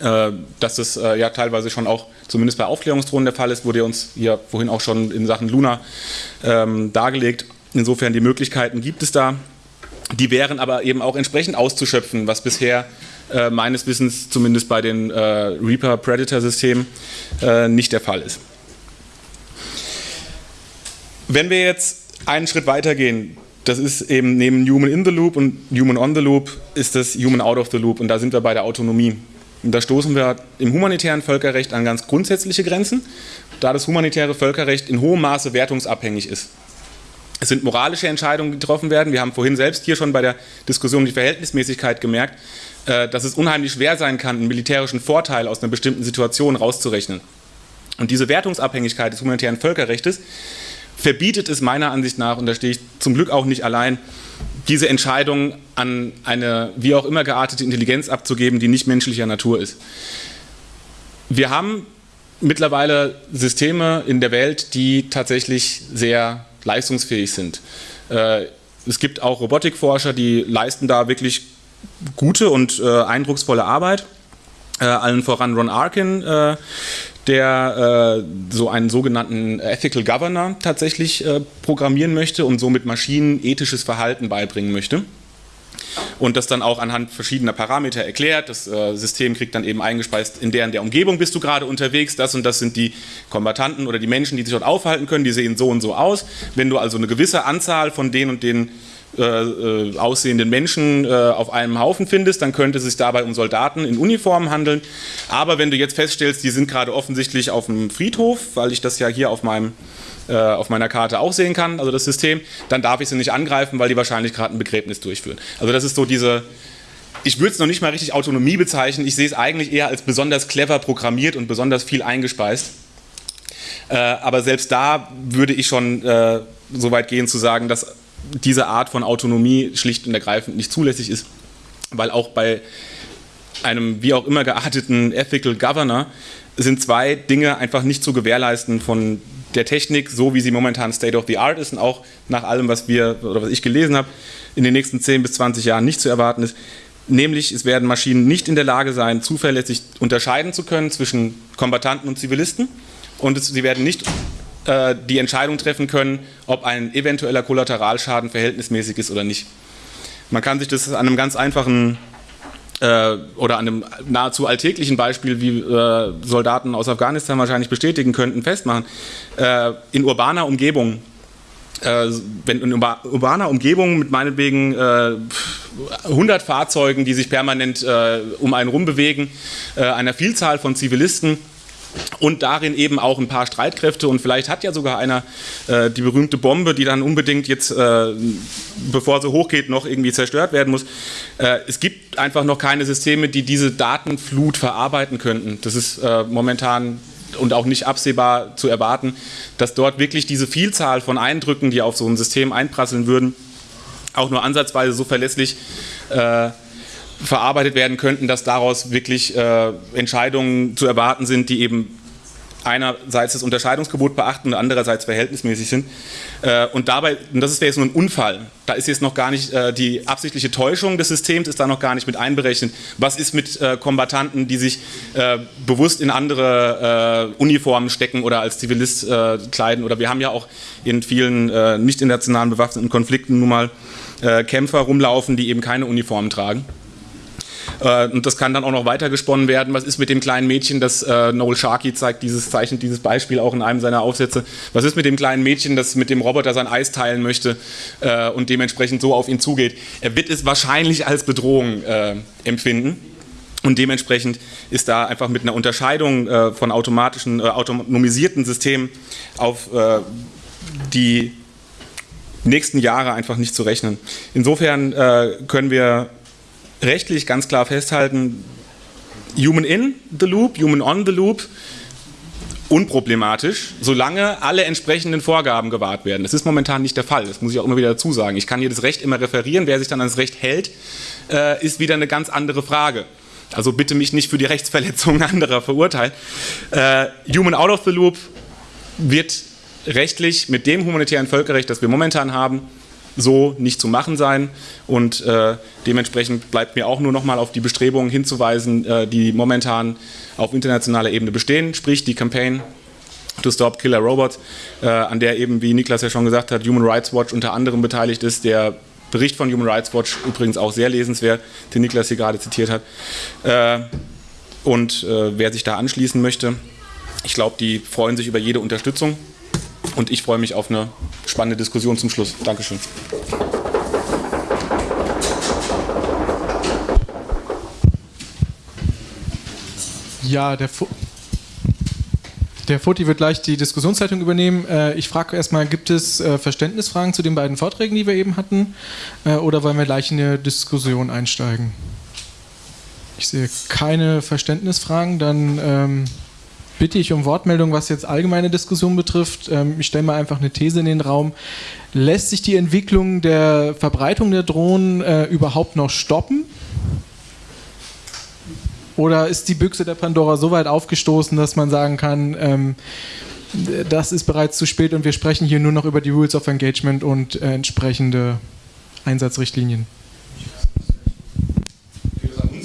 Äh, dass das äh, ja teilweise schon auch zumindest bei Aufklärungsdrohnen der Fall ist, wurde uns hier vorhin auch schon in Sachen Luna ähm, dargelegt. Insofern die Möglichkeiten gibt es da. Die wären aber eben auch entsprechend auszuschöpfen, was bisher äh, meines Wissens zumindest bei den äh, Reaper-Predator-Systemen äh, nicht der Fall ist. Wenn wir jetzt einen Schritt weiter gehen, das ist eben neben Human in the Loop und Human on the Loop ist das Human out of the Loop und da sind wir bei der Autonomie. Und da stoßen wir im humanitären Völkerrecht an ganz grundsätzliche Grenzen, da das humanitäre Völkerrecht in hohem Maße wertungsabhängig ist. Es sind moralische Entscheidungen, die getroffen werden. Wir haben vorhin selbst hier schon bei der Diskussion um die Verhältnismäßigkeit gemerkt, dass es unheimlich schwer sein kann, einen militärischen Vorteil aus einer bestimmten Situation rauszurechnen. Und diese Wertungsabhängigkeit des humanitären Völkerrechts verbietet es meiner Ansicht nach, und da stehe ich zum Glück auch nicht allein, diese Entscheidung an eine wie auch immer geartete Intelligenz abzugeben, die nicht menschlicher Natur ist. Wir haben mittlerweile Systeme in der Welt, die tatsächlich sehr leistungsfähig sind. Äh, es gibt auch Robotikforscher, die leisten da wirklich gute und äh, eindrucksvolle Arbeit. Äh, allen voran Ron Arkin, äh, der äh, so einen sogenannten Ethical Governor tatsächlich äh, programmieren möchte und somit Maschinen ethisches Verhalten beibringen möchte. Und das dann auch anhand verschiedener Parameter erklärt. Das äh, System kriegt dann eben eingespeist, in der in der Umgebung bist du gerade unterwegs. Das und das sind die Kombatanten oder die Menschen, die sich dort aufhalten können. Die sehen so und so aus. Wenn du also eine gewisse Anzahl von den und den äh, äh, aussehenden Menschen äh, auf einem Haufen findest, dann könnte es sich dabei um Soldaten in Uniformen handeln. Aber wenn du jetzt feststellst, die sind gerade offensichtlich auf dem Friedhof, weil ich das ja hier auf meinem auf meiner Karte auch sehen kann, also das System, dann darf ich sie nicht angreifen, weil die wahrscheinlich gerade ein Begräbnis durchführen. Also das ist so diese, ich würde es noch nicht mal richtig Autonomie bezeichnen, ich sehe es eigentlich eher als besonders clever programmiert und besonders viel eingespeist. Äh, aber selbst da würde ich schon äh, so weit gehen zu sagen, dass diese Art von Autonomie schlicht und ergreifend nicht zulässig ist, weil auch bei einem wie auch immer gearteten Ethical Governor sind zwei Dinge einfach nicht zu gewährleisten von der Technik, so wie sie momentan State of the Art ist und auch nach allem, was wir oder was ich gelesen habe, in den nächsten 10 bis 20 Jahren nicht zu erwarten ist. Nämlich, es werden Maschinen nicht in der Lage sein, zuverlässig unterscheiden zu können zwischen Kombattanten und Zivilisten und es, sie werden nicht äh, die Entscheidung treffen können, ob ein eventueller Kollateralschaden verhältnismäßig ist oder nicht. Man kann sich das an einem ganz einfachen äh, oder an einem nahezu alltäglichen Beispiel, wie äh, Soldaten aus Afghanistan wahrscheinlich bestätigen könnten, festmachen. Äh, in urbaner Umgebung, äh, wenn in urbaner Umgebung mit meinetwegen 100 Fahrzeugen, die sich permanent um einen rumbewegen, einer Vielzahl von Zivilisten, und darin eben auch ein paar Streitkräfte und vielleicht hat ja sogar einer äh, die berühmte Bombe, die dann unbedingt jetzt, äh, bevor sie hochgeht, noch irgendwie zerstört werden muss. Äh, es gibt einfach noch keine Systeme, die diese Datenflut verarbeiten könnten. Das ist äh, momentan und auch nicht absehbar zu erwarten, dass dort wirklich diese Vielzahl von Eindrücken, die auf so ein System einprasseln würden, auch nur ansatzweise so verlässlich äh, verarbeitet werden könnten, dass daraus wirklich äh, Entscheidungen zu erwarten sind, die eben einerseits das Unterscheidungsgebot beachten und andererseits verhältnismäßig sind. Äh, und dabei, und das wäre jetzt nur ein Unfall, da ist jetzt noch gar nicht äh, die absichtliche Täuschung des Systems, ist da noch gar nicht mit einberechnet. Was ist mit äh, Kombattanten, die sich bewusst in andere Uniformen stecken oder als Zivilist kleiden? Oder wir haben ja auch in vielen nicht internationalen bewaffneten Konflikten nun mal Kämpfer rumlaufen, die eben keine Uniformen tragen. Äh, und das kann dann auch noch weiter gesponnen werden. Was ist mit dem kleinen Mädchen, das äh, Noel Sharkey zeigt, dieses zeichnet dieses Beispiel auch in einem seiner Aufsätze. Was ist mit dem kleinen Mädchen, das mit dem Roboter sein Eis teilen möchte äh, und dementsprechend so auf ihn zugeht? Er wird es wahrscheinlich als Bedrohung empfinden. Und dementsprechend ist da einfach mit einer Unterscheidung äh, von automatischen, äh, autonomisierten Systemen auf äh, die nächsten Jahre einfach nicht zu rechnen. Insofern können wir rechtlich ganz klar festhalten, Human in the Loop, Human on the Loop, unproblematisch, solange alle entsprechenden Vorgaben gewahrt werden. Das ist momentan nicht der Fall, das muss ich auch immer wieder dazu sagen. Ich kann hier das Recht immer referieren, wer sich dann ans Recht hält, äh, ist wieder eine ganz andere Frage. Also bitte mich nicht für die Rechtsverletzungen anderer verurteilen. Äh, Human out of the Loop wird rechtlich mit dem humanitären Völkerrecht, das wir momentan haben, so nicht zu machen sein. Und äh, dementsprechend bleibt mir auch nur noch mal auf die Bestrebungen hinzuweisen, äh, die momentan auf internationaler Ebene bestehen, sprich die Campaign to Stop Killer Robots, äh, an der eben, wie Niklas ja schon gesagt hat, Human Rights Watch unter anderem beteiligt ist, der Bericht von Human Rights Watch übrigens auch sehr lesenswert, den Niklas hier gerade zitiert hat. Äh, und äh, wer sich da anschließen möchte, ich glaube, die freuen sich über jede Unterstützung. Und ich freue mich auf eine spannende Diskussion zum Schluss. Dankeschön. Ja, der, Fu der Foti wird gleich die Diskussionszeitung übernehmen. Äh, ich frage erstmal, gibt es äh, Verständnisfragen zu den beiden Vorträgen, die wir eben hatten? Äh, oder wollen wir gleich in eine Diskussion einsteigen? Ich sehe keine Verständnisfragen, dann ähm, bitte ich um Wortmeldung, was jetzt allgemeine Diskussion betrifft. Ähm, ich stelle mal einfach eine These in den Raum. Lässt sich die Entwicklung der Verbreitung der Drohnen äh, überhaupt noch stoppen? Oder ist die Büchse der Pandora so weit aufgestoßen, dass man sagen kann, ähm, das ist bereits zu spät und wir sprechen hier nur noch über die Rules of Engagement und äh, entsprechende Einsatzrichtlinien?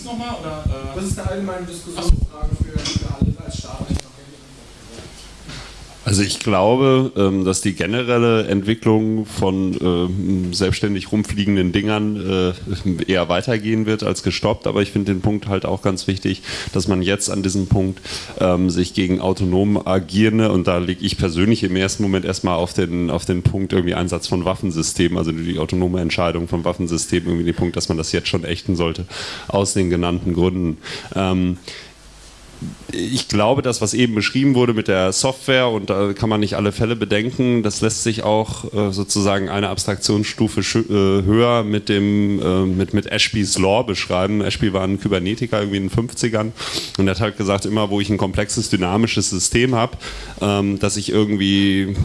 uns nochmal? Äh das ist eine allgemeine Diskussionsfrage für, für alle als Start. Also ich glaube, ähm, dass die generelle Entwicklung von ähm, selbstständig rumfliegenden Dingern äh, eher weitergehen wird als gestoppt. Aber ich finde den Punkt halt auch ganz wichtig, dass man jetzt an diesem Punkt ähm, sich gegen autonom agierende, und da lege ich persönlich im ersten Moment erstmal auf den, auf den Punkt irgendwie Einsatz von Waffensystemen, also die autonome Entscheidung von Waffensystemen, irgendwie den Punkt, dass man das jetzt schon ächten sollte, aus den genannten Gründen ich glaube, das, was eben beschrieben wurde mit der Software, und da kann man nicht alle Fälle bedenken, das lässt sich auch äh, sozusagen eine Abstraktionsstufe äh, höher mit, dem, äh, mit, mit Ashby's Law beschreiben. Ashby war ein Kybernetiker irgendwie in den 50ern und er hat halt gesagt, immer wo ich ein komplexes, dynamisches System habe, ähm, dass ich irgendwie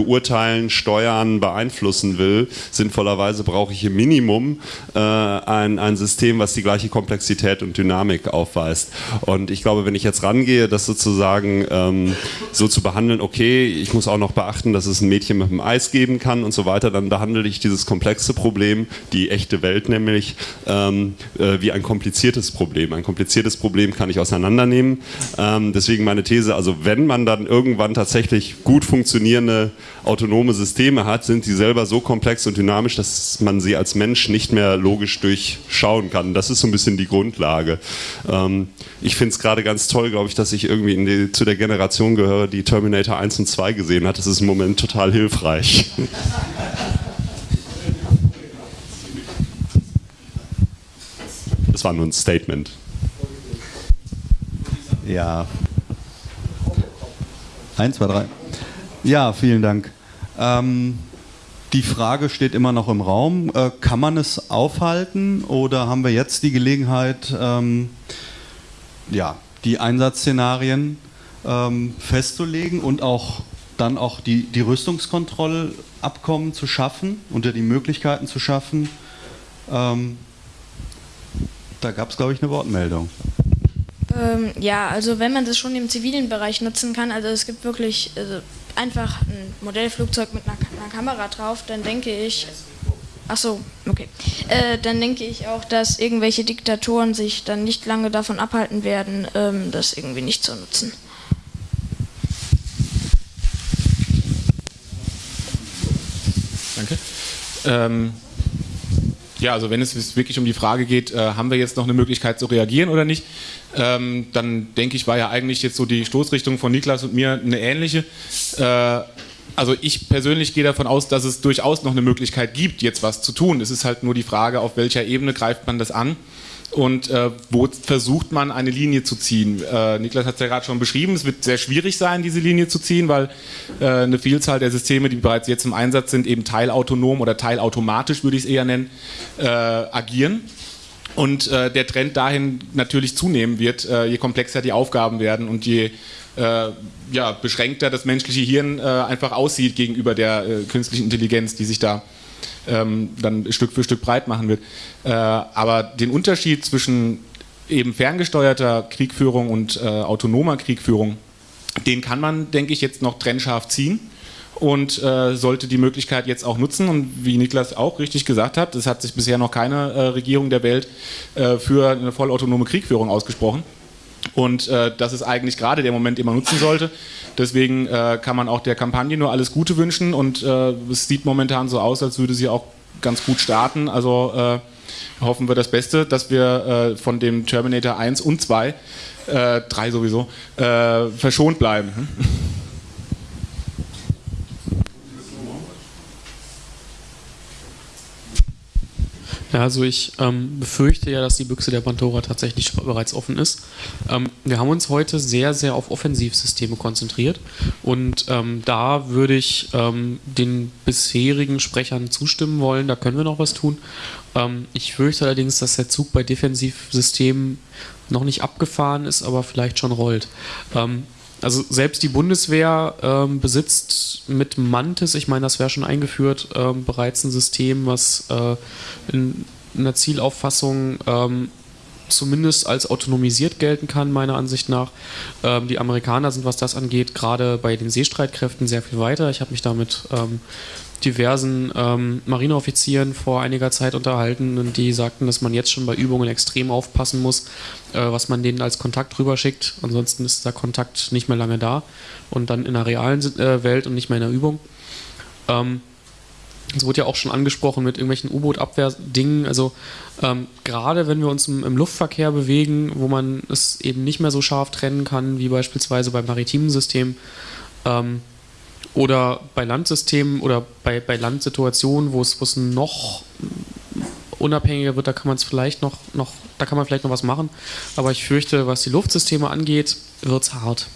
beurteilen, steuern, beeinflussen will, sinnvollerweise brauche ich im Minimum äh, ein, ein System, was die gleiche Komplexität und Dynamik aufweist. Und ich glaube, wenn ich jetzt rangehe, das sozusagen ähm, so zu behandeln, okay, ich muss auch noch beachten, dass es ein Mädchen mit dem Eis geben kann und so weiter, dann behandle ich dieses komplexe Problem, die echte Welt nämlich, ähm, äh, wie ein kompliziertes Problem. Ein kompliziertes Problem kann ich auseinandernehmen. Ähm, deswegen meine These, also wenn man dann irgendwann tatsächlich gut funktionierende autonome Systeme hat, sind sie selber so komplex und dynamisch, dass man sie als Mensch nicht mehr logisch durchschauen kann. Das ist so ein bisschen die Grundlage. Ähm, ich finde es gerade ganz toll, glaube ich, dass ich irgendwie die, zu der Generation gehöre, die Terminator 1 und 2 gesehen hat. Das ist im Moment total hilfreich. Das war nur ein Statement. Ja. Eins, zwei, drei. Ja, vielen Dank. Ähm, die Frage steht immer noch im Raum. Äh, kann man es aufhalten oder haben wir jetzt die Gelegenheit, ähm, ja, die Einsatzszenarien ähm, festzulegen und auch dann auch die, die Rüstungskontrollabkommen zu schaffen, unter die Möglichkeiten zu schaffen? Ähm, da gab es, glaube ich, eine Wortmeldung. Ähm, ja, also wenn man das schon im zivilen Bereich nutzen kann, also es gibt wirklich also einfach ein Modellflugzeug mit einer, Kamera drauf, dann denke ich, ach so, okay, äh, dann denke ich auch, dass irgendwelche Diktatoren sich dann nicht lange davon abhalten werden, ähm, das irgendwie nicht zu nutzen. Danke. Ähm, ja, also wenn es wirklich um die Frage geht, äh, haben wir jetzt noch eine Möglichkeit zu reagieren oder nicht, ähm, dann denke ich, war ja eigentlich jetzt so die Stoßrichtung von Niklas und mir eine ähnliche. Äh, also ich persönlich gehe davon aus, dass es durchaus noch eine Möglichkeit gibt, jetzt was zu tun. Es ist halt nur die Frage, auf welcher Ebene greift man das an und äh, wo versucht man eine Linie zu ziehen. Äh, Niklas hat es ja gerade schon beschrieben, es wird sehr schwierig sein, diese Linie zu ziehen, weil äh, eine Vielzahl der Systeme, die bereits jetzt im Einsatz sind, eben teilautonom oder teilautomatisch, würde ich es eher nennen, äh, agieren. Und äh, der Trend dahin natürlich zunehmen wird, äh, je komplexer die Aufgaben werden und je ja, beschränkter das menschliche Hirn einfach aussieht gegenüber der künstlichen Intelligenz, die sich da ähm, dann Stück für Stück breit machen wird. Äh, aber den Unterschied zwischen eben ferngesteuerter Kriegführung und äh, autonomer Kriegführung, den kann man, denke ich, jetzt noch trennscharf ziehen und äh, sollte die Möglichkeit jetzt auch nutzen. Und wie Niklas auch richtig gesagt hat, es hat sich bisher noch keine äh, Regierung der Welt äh, für eine vollautonome Kriegführung ausgesprochen. Und äh, das ist eigentlich gerade der Moment, den man nutzen sollte. Deswegen äh, kann man auch der Kampagne nur alles Gute wünschen und äh, es sieht momentan so aus, als würde sie auch ganz gut starten. Also äh, hoffen wir das Beste, dass wir äh, von dem Terminator 1 und 2, 3 äh, sowieso, verschont bleiben. Ja, also ich ähm, befürchte ja, dass die Büchse der Pandora tatsächlich bereits offen ist. Ähm, wir haben uns heute sehr, sehr auf Offensivsysteme konzentriert und ähm, da würde ich ähm, den bisherigen Sprechern zustimmen wollen, da können wir noch was tun. Ähm, ich fürchte allerdings, dass der Zug bei Defensivsystemen noch nicht abgefahren ist, aber vielleicht schon rollt. Also selbst die Bundeswehr ähm, besitzt mit Mantis, ich meine, das wäre schon eingeführt, ähm, bereits ein System, was äh, in, in der Zielauffassung ähm, zumindest als autonomisiert gelten kann, meiner Ansicht nach. Ähm, die Amerikaner sind, was das angeht, gerade bei den Seestreitkräften sehr viel weiter. Ich habe mich damit ähm, diversen ähm, Marineoffizieren vor einiger Zeit unterhalten und die sagten, dass man jetzt schon bei Übungen extrem aufpassen muss, äh, was man denen als Kontakt rüberschickt. Ansonsten ist der Kontakt nicht mehr lange da und dann in der realen äh, Welt und nicht mehr in der Übung. Ähm, es wurde ja auch schon angesprochen mit irgendwelchen U-Boot-Abwehrdingen. Also ähm, gerade wenn wir uns im, im, Luftverkehr bewegen, wo man es eben nicht mehr so scharf trennen kann, wie beispielsweise beim maritimen System ähm, oder bei Landsystemen oder bei, bei Landsituationen, wo es, es noch unabhängiger wird, da kann man es vielleicht noch, noch, da kann man vielleicht noch was machen. Aber ich fürchte, was die Luftsysteme angeht, wird es hart.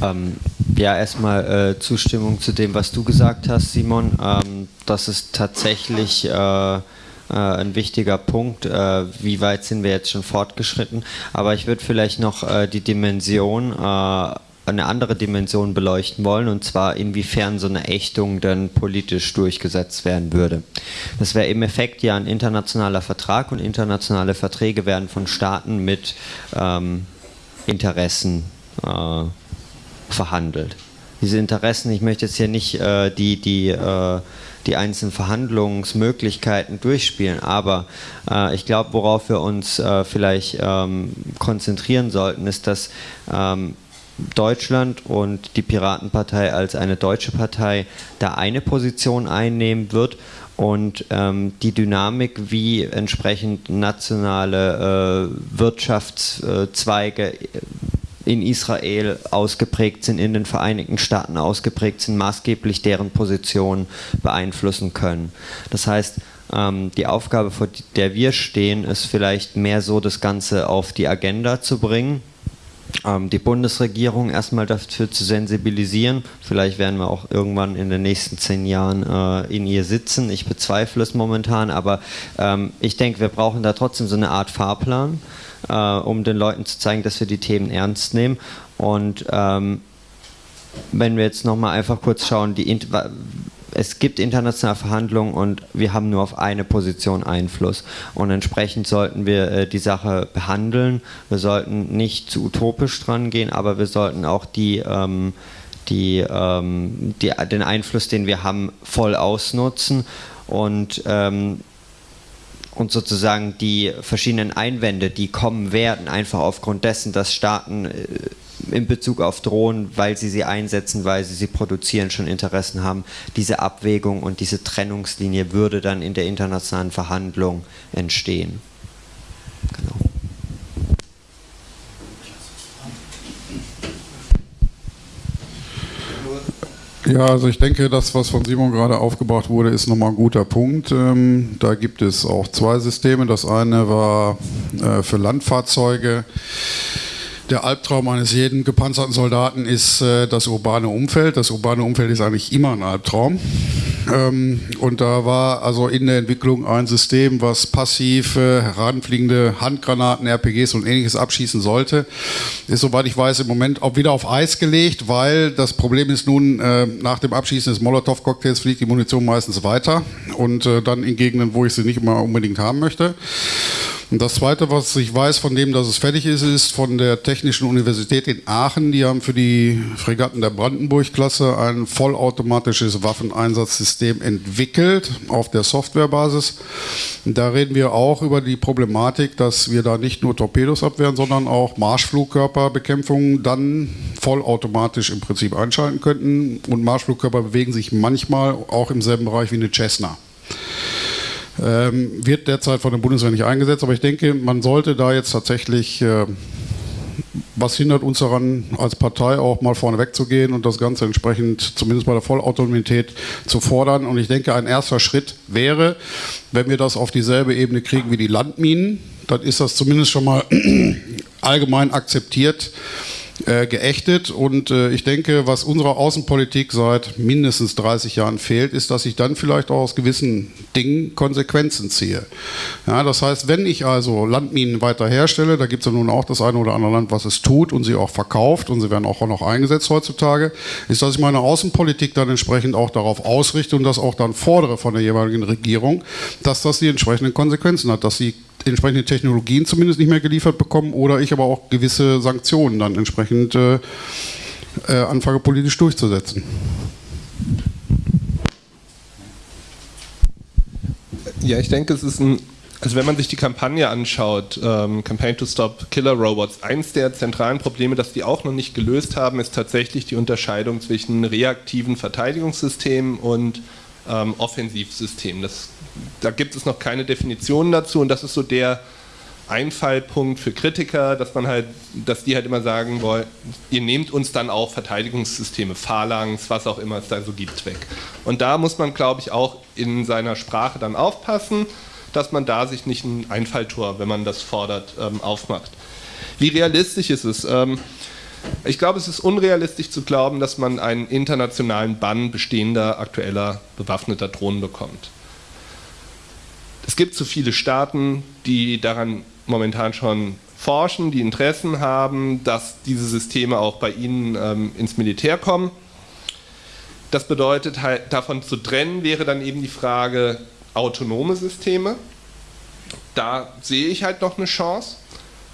Ähm, ja, erstmal äh, Zustimmung zu dem, was du gesagt hast, Simon. Ähm, das ist tatsächlich äh, äh, ein wichtiger Punkt. Äh, wie weit sind wir jetzt schon fortgeschritten? Aber ich würde vielleicht noch äh, die Dimension, äh, eine andere Dimension beleuchten wollen, und zwar inwiefern so eine Ächtung dann politisch durchgesetzt werden würde. Das wäre im Effekt ja ein internationaler Vertrag und internationale Verträge werden von Staaten mit ähm, Interessen äh, verhandelt. Diese Interessen, ich möchte jetzt hier nicht äh, die, die, äh, die einzelnen Verhandlungsmöglichkeiten durchspielen, aber äh, ich glaube, worauf wir uns äh, vielleicht ähm, konzentrieren sollten, ist, dass ähm, Deutschland und die Piratenpartei als eine deutsche Partei da eine Position einnehmen wird und ähm, die Dynamik, wie entsprechend nationale äh, Wirtschaftszweige in Israel ausgeprägt sind, in den Vereinigten Staaten ausgeprägt sind, maßgeblich deren Position beeinflussen können. Das heißt, ähm, die Aufgabe, vor der wir stehen, ist vielleicht mehr so, das Ganze auf die Agenda zu bringen ähm, die Bundesregierung erstmal dafür zu sensibilisieren. Vielleicht werden wir auch irgendwann in den nächsten zehn Jahren äh, in ihr sitzen. Ich bezweifle es momentan, aber ähm, ich denke, wir brauchen da trotzdem so eine Art Fahrplan äh, um den Leuten zu zeigen, dass wir die Themen ernst nehmen. Und ähm, wenn wir jetzt nochmal einfach kurz schauen, die, es gibt internationale Verhandlungen und wir haben nur auf eine Position Einfluss. Und entsprechend sollten wir äh, die Sache behandeln. Wir sollten nicht zu utopisch dran gehen, aber wir sollten auch die, ähm, die, ähm, die, den Einfluss, den wir haben, voll ausnutzen. Und ähm, und sozusagen die verschiedenen Einwände, die kommen werden, einfach aufgrund dessen, dass Staaten äh, in Bezug auf Drohnen, weil sie sie einsetzen, weil sie sie produzieren, schon Interessen haben. Diese Abwägung und diese Trennungslinie würde dann in der internationalen Verhandlung entstehen. Genau. Ja, also ich denke, das, was von Simon gerade aufgebracht wurde, ist nochmal ein guter Punkt. Ähm, da gibt es auch zwei Systeme. Das eine war äh, für Landfahrzeuge der Albtraum eines jeden gepanzerten Soldaten ist äh, das urbane Umfeld. Das urbane Umfeld ist eigentlich immer ein Albtraum. Ähm, und da war also in der Entwicklung ein System, was passiv äh, heranfliegende Handgranaten, RPGs und ähnliches abschießen sollte. Ist, soweit ich weiß, im Moment auch wieder auf Eis gelegt, weil das Problem ist nun, äh, nach dem Abschießen des Molotow-Cocktails fliegt die Munition meistens weiter und äh, dann in Gegenden, wo ich sie nicht immer unbedingt haben möchte. Und das Zweite, was ich weiß von dem, dass es fertig ist, ist von der Technischen Universität in Aachen. Die haben für die Fregatten der Brandenburg-Klasse ein vollautomatisches Waffeneinsatzsystem entwickelt auf der Softwarebasis. Da reden wir auch über die Problematik, dass wir da nicht nur Torpedos abwehren, sondern auch Marschflugkörperbekämpfung dann vollautomatisch im Prinzip einschalten könnten. Und Marschflugkörper bewegen sich manchmal auch im selben Bereich wie eine Cessna. Ähm, wird derzeit von der Bundeswehr nicht eingesetzt, aber ich denke, man sollte da jetzt tatsächlich, äh, was hindert uns daran, als Partei auch mal vorne wegzugehen und das Ganze entsprechend zumindest bei der Vollautonomität zu fordern. Und ich denke, ein erster Schritt wäre, wenn wir das auf dieselbe Ebene kriegen wie die Landminen, dann ist das zumindest schon mal allgemein akzeptiert äh, geächtet. Und äh, ich denke, was unserer Außenpolitik seit mindestens 30 Jahren fehlt, ist, dass ich dann vielleicht auch aus gewissen Dingen Konsequenzen ziehe. Ja, das heißt, wenn ich also Landminen weiter herstelle, da gibt es ja nun auch das eine oder andere Land, was es tut und sie auch verkauft und sie werden auch noch eingesetzt heutzutage, ist, dass ich meine Außenpolitik dann entsprechend auch darauf ausrichte und das auch dann fordere von der jeweiligen Regierung, dass das die entsprechenden Konsequenzen hat, dass sie entsprechende Technologien zumindest nicht mehr geliefert bekommen oder ich aber auch gewisse Sanktionen dann entsprechend äh, äh, anfange politisch durchzusetzen. Ja, ich denke, es ist ein, also wenn man sich die Kampagne anschaut, ähm, Campaign to Stop Killer Robots, eins der zentralen Probleme, das die auch noch nicht gelöst haben, ist tatsächlich die Unterscheidung zwischen reaktiven Verteidigungssystemen und ähm, Offensivsystemen. Das, da gibt es noch keine Definition dazu und das ist so der Einfallpunkt für Kritiker, dass man halt, dass die halt immer sagen wollen, ihr nehmt uns dann auch Verteidigungssysteme, Phalanx, was auch immer es da so gibt, weg. Und da muss man, glaube ich, auch in seiner Sprache dann aufpassen, dass man da sich nicht ein Einfalltor, wenn man das fordert, ähm, aufmacht. Wie realistisch ist es? Ähm, ich glaube, es ist unrealistisch zu glauben, dass man einen internationalen Bann bestehender aktueller bewaffneter Drohnen bekommt. Es gibt zu viele Staaten, die daran momentan schon forschen, die Interessen haben, dass diese Systeme auch bei ihnen ähm, ins Militär kommen. Das bedeutet halt, davon zu trennen wäre dann eben die Frage autonome Systeme. Da sehe ich halt noch eine Chance.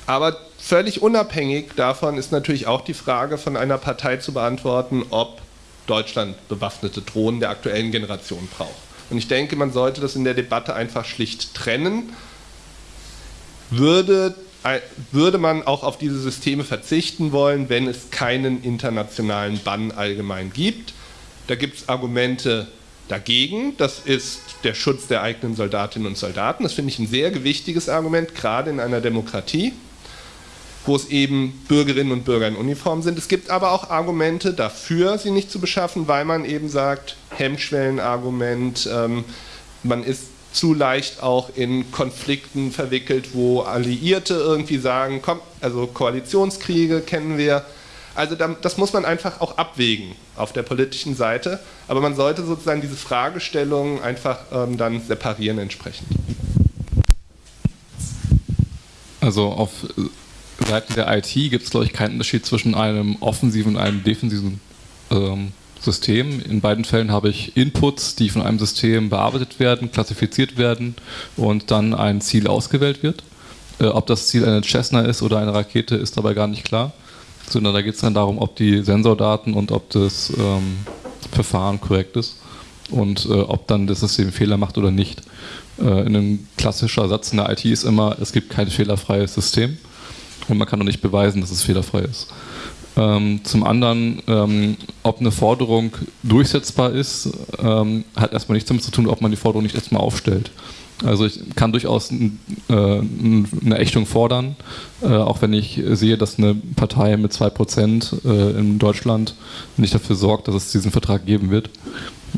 Aber völlig unabhängig davon ist natürlich auch die Frage von einer Partei zu beantworten, ob Deutschland bewaffnete Drohnen der aktuellen Generation braucht. Und ich denke, man sollte das in der Debatte einfach schlicht trennen würde, würde man auch auf diese Systeme verzichten wollen, wenn es keinen internationalen Bann allgemein gibt. Da gibt es Argumente dagegen. Das ist der Schutz der eigenen Soldatinnen und Soldaten. Das finde ich ein sehr gewichtiges Argument, gerade in einer Demokratie, wo es eben Bürgerinnen und Bürger in Uniform sind. Es gibt aber auch Argumente dafür, sie nicht zu beschaffen, weil man eben sagt, Hemmschwellenargument, ähm, man ist zu leicht auch in Konflikten verwickelt, wo Alliierte irgendwie sagen, komm, also Koalitionskriege kennen wir. Also das muss man einfach auch abwägen auf der politischen Seite, aber man sollte sozusagen diese Fragestellungen einfach ähm, dann separieren entsprechend. Also auf Seiten der IT gibt es, glaube ich, keinen Unterschied zwischen einem offensiven und einem defensiven ähm, System. In beiden Fällen habe ich Inputs, die von einem System bearbeitet werden, klassifiziert werden und dann ein Ziel ausgewählt wird. Äh, ob das Ziel eine Cessna ist oder eine Rakete, ist dabei gar nicht klar, sondern da geht es dann darum, ob die Sensordaten und ob das ähm, Verfahren korrekt ist und äh, ob dann das System Fehler macht oder nicht. Äh, in einem klassischer Satz in der IT ist immer, es gibt kein fehlerfreies System und man kann auch nicht beweisen, dass es fehlerfrei ist. Ähm, zum anderen, ähm, ob eine Forderung durchsetzbar ist, ähm, hat erstmal nichts damit zu tun, ob man die Forderung nicht erstmal aufstellt. Also ich kann durchaus äh, eine Ächtung fordern, äh, auch wenn ich sehe, dass eine Partei mit 2% äh, in Deutschland nicht dafür sorgt, dass es diesen Vertrag geben wird.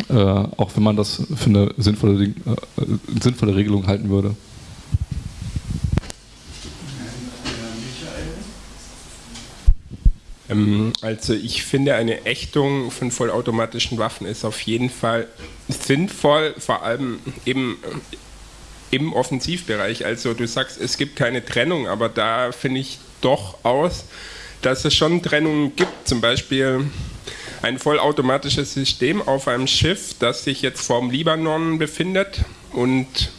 Äh, auch wenn man das für eine sinnvolle, äh, sinnvolle Regelung halten würde. Ähm, also ich finde, eine Ächtung von vollautomatischen Waffen ist auf jeden Fall sinnvoll, vor allem eben im Offensivbereich. Also du sagst, es gibt keine Trennung, aber da finde ich doch aus, dass es schon Trennungen gibt. Zum Beispiel ein vollautomatisches System auf einem Schiff, das sich jetzt vorm Libanon befindet und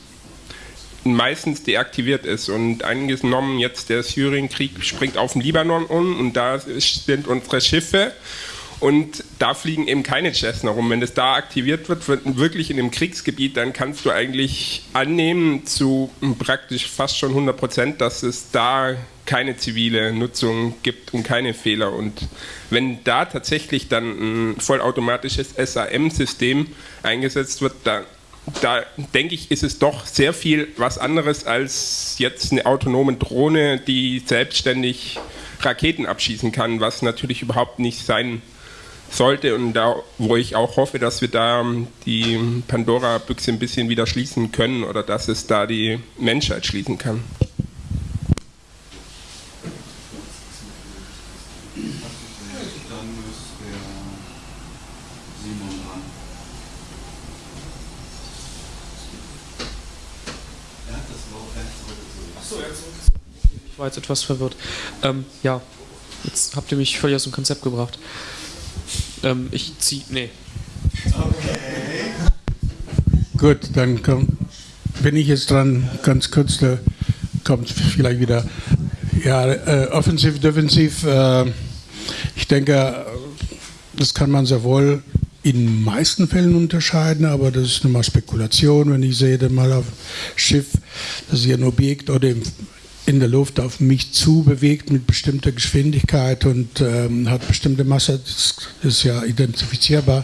meistens deaktiviert ist. Und angenommen jetzt der Syrienkrieg springt auf den Libanon um und da sind unsere Schiffe und da fliegen eben keine Cessna rum. Wenn das da aktiviert wird, wird wirklich in dem Kriegsgebiet, dann kannst du eigentlich annehmen zu praktisch fast schon 100 Prozent, dass es da keine zivile Nutzung gibt und keine Fehler. Und wenn da tatsächlich dann ein vollautomatisches SAM-System eingesetzt wird, dann da denke ich, ist es doch sehr viel was anderes als jetzt eine autonome Drohne, die selbstständig Raketen abschießen kann, was natürlich überhaupt nicht sein sollte und da, wo ich auch hoffe, dass wir da die Pandora-Büchse ein bisschen wieder schließen können oder dass es da die Menschheit schließen kann. War jetzt etwas verwirrt. Ähm, ja, jetzt habt ihr mich völlig aus dem Konzept gebracht. Ähm, ich zieh. Nee. Okay. Gut, dann komm, bin ich jetzt dran, ganz kurz, da kommt vielleicht wieder. Ja, äh, offensiv, defensiv, äh, ich denke, das kann man sehr wohl in den meisten Fällen unterscheiden, aber das ist nur mal Spekulation, wenn ich sehe dann mal auf Schiff, dass sich ein Objekt oder in der Luft auf mich zu bewegt mit bestimmter Geschwindigkeit und ähm, hat bestimmte Masse, das ist ja identifizierbar,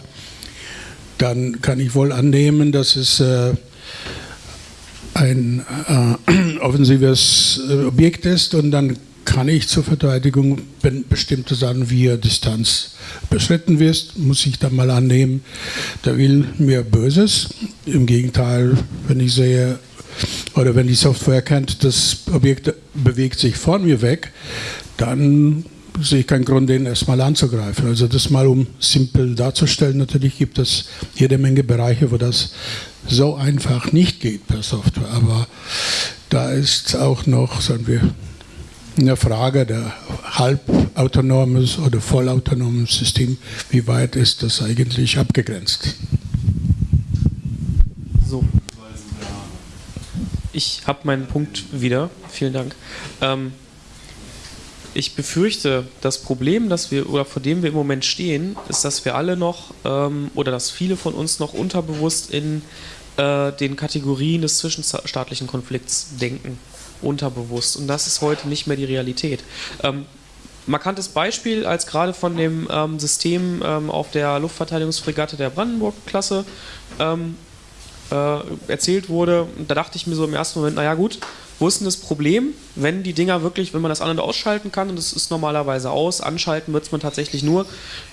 dann kann ich wohl annehmen, dass es äh, ein äh, offensives äh, Objekt ist und dann kann ich zur Verteidigung, wenn bestimmte Sachen wie Distanz beschritten wird, muss ich dann mal annehmen, der will mir Böses. Im Gegenteil, wenn ich sehe, oder wenn die Software erkennt, das Objekt bewegt sich von mir weg, dann sehe ich keinen Grund, den erstmal anzugreifen. Also das mal um simpel darzustellen, natürlich gibt es jede Menge Bereiche, wo das so einfach nicht geht per Software, aber da ist auch noch, sagen wir, eine Frage der halbautonomes oder vollautonomen System, wie weit ist das eigentlich abgegrenzt? So. Ich habe meinen Punkt wieder. Vielen Dank. Ähm, ich befürchte, das Problem, das wir oder vor dem wir im Moment stehen, ist, dass wir alle noch ähm, oder dass viele von uns noch unterbewusst in äh, den Kategorien des zwischenstaatlichen Konflikts denken unterbewusst. Und das ist heute nicht mehr die Realität. Ähm, markantes Beispiel, als gerade von dem ähm, System ähm, auf der Luftverteidigungsfregatte der Brandenburg-Klasse ähm, äh, erzählt wurde, da dachte ich mir so im ersten Moment, naja gut, wo ist denn das Problem, wenn die Dinger wirklich, wenn man das an- und ausschalten kann, und das ist normalerweise aus, anschalten wird es man tatsächlich nur,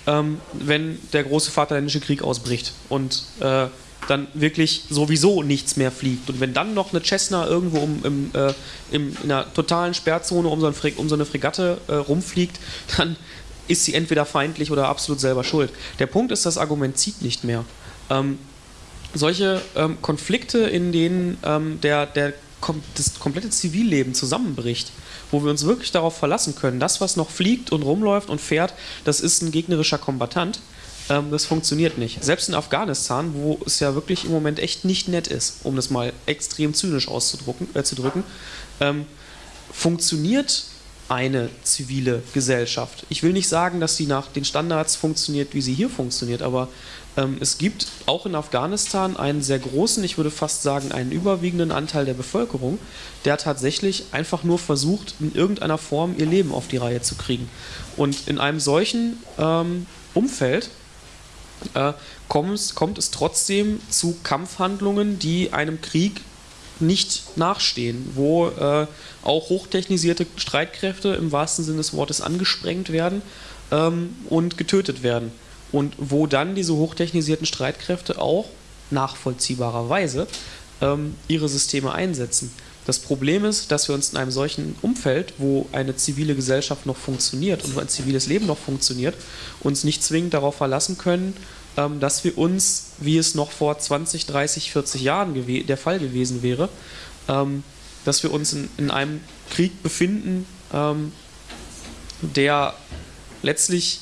ähm, wenn der große Vaterländische Krieg ausbricht. Und äh, dann wirklich sowieso nichts mehr fliegt. Und wenn dann noch eine Cessna irgendwo um, im, äh, im, in einer totalen Sperrzone um so, um so eine Fregatte äh, rumfliegt, dann ist sie entweder feindlich oder absolut selber schuld. Der Punkt ist, das Argument zieht nicht mehr. Ähm, solche ähm, Konflikte, in denen ähm, der, der, das komplette Zivilleben zusammenbricht, wo wir uns wirklich darauf verlassen können, das, was noch fliegt und rumläuft und fährt, das ist ein gegnerischer Kombatant, ähm, das funktioniert nicht. Selbst in Afghanistan, wo es ja wirklich im Moment echt nicht nett ist, um das mal extrem zynisch auszudrücken, äh, drücken, ähm, funktioniert eine zivile Gesellschaft. Ich will nicht sagen, dass sie nach den Standards funktioniert, wie sie hier funktioniert, aber ähm, es gibt auch in Afghanistan einen sehr großen, ich würde fast sagen einen überwiegenden Anteil der Bevölkerung, der tatsächlich einfach nur versucht, in irgendeiner Form ihr Leben auf die Reihe zu kriegen. Und in einem solchen ähm, Umfeld äh, kommt, kommt es trotzdem zu Kampfhandlungen, die einem Krieg nicht nachstehen, wo äh, auch hochtechnisierte Streitkräfte im wahrsten Sinne des Wortes angesprengt werden ähm, und getötet werden. Und wo dann diese hochtechnisierten Streitkräfte auch nachvollziehbarerweise ähm, ihre Systeme einsetzen. Das Problem ist, dass wir uns in einem solchen Umfeld, wo eine zivile Gesellschaft noch funktioniert und wo ein ziviles Leben noch funktioniert, uns nicht zwingend darauf verlassen können, ähm, dass wir uns, wie es noch vor 20, 30, 40 Jahren der Fall gewesen wäre, ähm, dass wir uns in, in einem Krieg befinden, ähm, der letztlich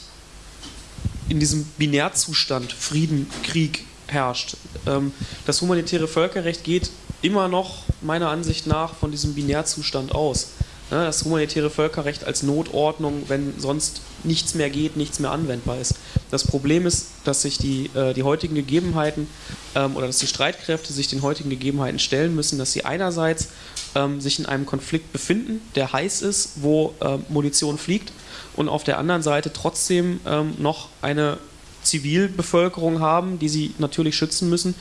in diesem Binärzustand Frieden, Krieg herrscht. Ähm, das humanitäre Völkerrecht geht immer noch meiner Ansicht nach von diesem Binärzustand aus. Ne, das humanitäre Völkerrecht als Notordnung, wenn sonst nichts mehr geht, nichts mehr anwendbar ist. Das Problem ist, dass sich die, äh, die heutigen Gegebenheiten ähm, oder dass die Streitkräfte sich den heutigen Gegebenheiten stellen müssen, dass sie einerseits ähm, sich in einem Konflikt befinden, der heiß ist, wo äh, Munition fliegt und auf der anderen Seite trotzdem ähm, noch eine Zivilbevölkerung haben, die sie natürlich schützen müssen,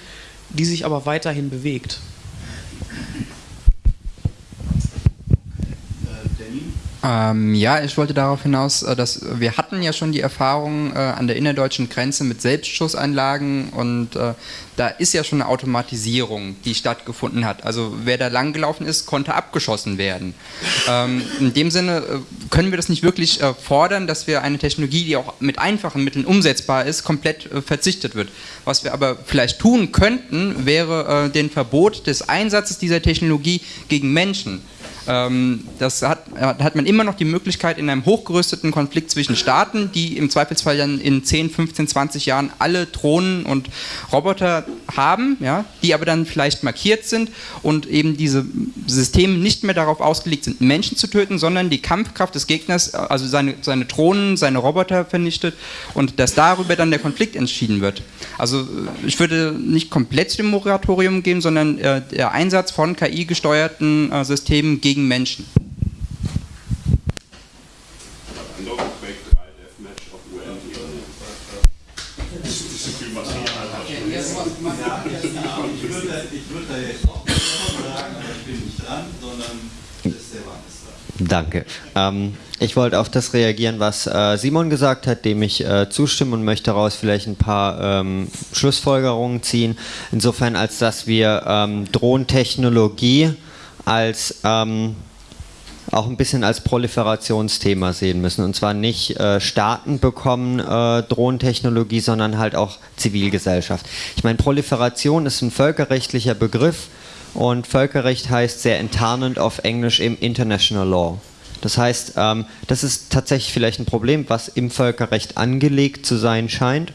die sich aber weiterhin bewegt. Ähm, ja, ich wollte darauf hinaus, äh, dass wir hatten ja schon die Erfahrung äh, an der innerdeutschen Grenze mit Selbstschussanlagen und äh, da ist ja schon eine Automatisierung, die stattgefunden hat. Also wer da langgelaufen ist, konnte abgeschossen werden. Ähm, in dem Sinne äh, können wir das nicht wirklich äh, fordern, dass wir eine Technologie, die auch mit einfachen Mitteln umsetzbar ist, komplett äh, verzichtet wird. Was wir aber vielleicht tun könnten, wäre den Verbot des Einsatzes dieser Technologie gegen Menschen. Ähm, das hat, hat man immer noch die Möglichkeit in einem hochgerüsteten Konflikt zwischen Staaten, die im Zweifelsfall dann in 10, 15, 20 Jahren alle Drohnen und Roboter haben, ja, die aber dann vielleicht markiert sind und eben diese Systeme nicht mehr darauf ausgelegt sind, Menschen zu töten, sondern die Kampfkraft des Gegners, also seine, seine Drohnen, seine Roboter vernichtet und dass darüber dann der Konflikt entschieden wird. Also ich würde nicht komplett dem Moratorium gehen, sondern äh, der Einsatz von KI-gesteuerten äh, Systemen gegen Menschen. Danke. Ähm, ich wollte auf das reagieren, was äh, Simon gesagt hat, dem ich äh, zustimme und möchte daraus vielleicht ein paar ähm, Schlussfolgerungen ziehen. Insofern, als dass wir ähm, Drohntechnologie als ähm, auch ein bisschen als Proliferationsthema sehen müssen. Und zwar nicht äh, Staaten bekommen äh, Drohnentechnologie, sondern halt auch Zivilgesellschaft. Ich meine, Proliferation ist ein völkerrechtlicher Begriff und Völkerrecht heißt sehr enttarnend auf Englisch im International Law. Das heißt, ähm, das ist tatsächlich vielleicht ein Problem, was im Völkerrecht angelegt zu sein scheint,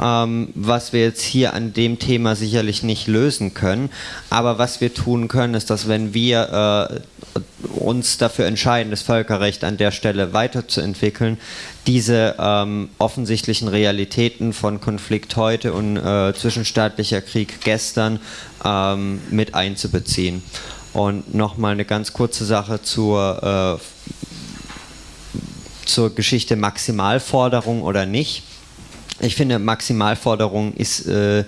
ähm, was wir jetzt hier an dem Thema sicherlich nicht lösen können. Aber was wir tun können, ist, dass wenn wir äh, uns dafür entscheiden, das Völkerrecht an der Stelle weiterzuentwickeln, diese ähm, offensichtlichen Realitäten von Konflikt heute und äh, zwischenstaatlicher Krieg gestern ähm, mit einzubeziehen. Und nochmal eine ganz kurze Sache zur, äh, zur Geschichte Maximalforderung oder nicht. Ich finde, Maximalforderung ist, äh,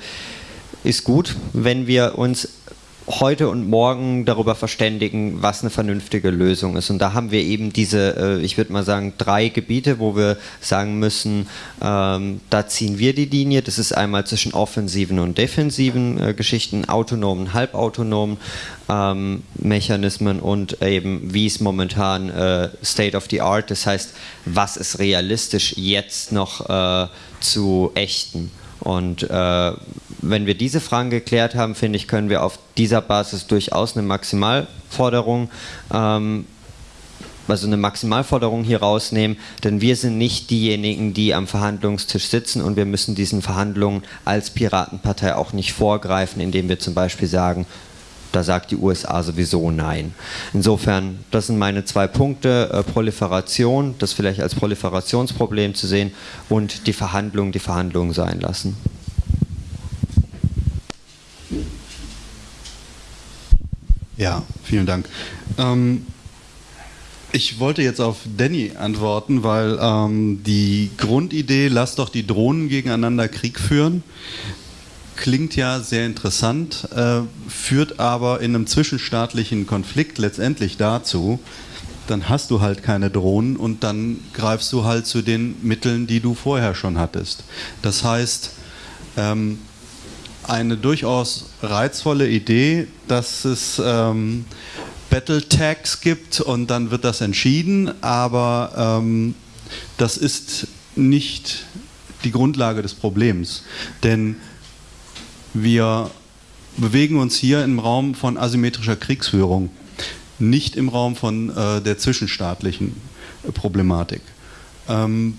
ist gut, wenn wir uns heute und morgen darüber verständigen, was eine vernünftige Lösung ist. Und da haben wir eben diese, äh, ich würde mal sagen, drei Gebiete, wo wir sagen müssen, ähm, da ziehen wir die Linie. Das ist einmal zwischen offensiven und defensiven äh, Geschichten, autonomen, halbautonomen ähm, Mechanismen und eben, wie es momentan äh, State of the Art, das heißt, was ist realistisch jetzt noch zu ächten. Und wenn wir diese Fragen geklärt haben, finde ich, können wir auf dieser Basis durchaus eine Maximalforderung, ähm, also eine Maximalforderung hier rausnehmen, denn wir sind nicht diejenigen, die am Verhandlungstisch sitzen und wir müssen diesen Verhandlungen als Piratenpartei auch nicht vorgreifen, indem wir zum Beispiel sagen, da sagt die USA sowieso nein. Insofern, das sind meine zwei Punkte, äh, Proliferation, das vielleicht als Proliferationsproblem zu sehen und die Verhandlungen, die Verhandlungen sein lassen. Ja, vielen Dank. Ähm, ich wollte jetzt auf Danny antworten, weil ähm, die Grundidee, lass doch die Drohnen gegeneinander Krieg führen, klingt ja sehr interessant, äh, führt aber in einem zwischenstaatlichen Konflikt letztendlich dazu, dann hast du halt keine Drohnen und dann greifst du halt zu den Mitteln, die du vorher schon hattest. Das heißt, ähm, eine durchaus reizvolle Idee, dass es ähm, Battle Tags gibt und dann wird das entschieden, aber ähm, das ist nicht die Grundlage des Problems. Denn wir bewegen uns hier im Raum von asymmetrischer Kriegsführung, nicht im Raum von äh, der zwischenstaatlichen Problematik. Ähm,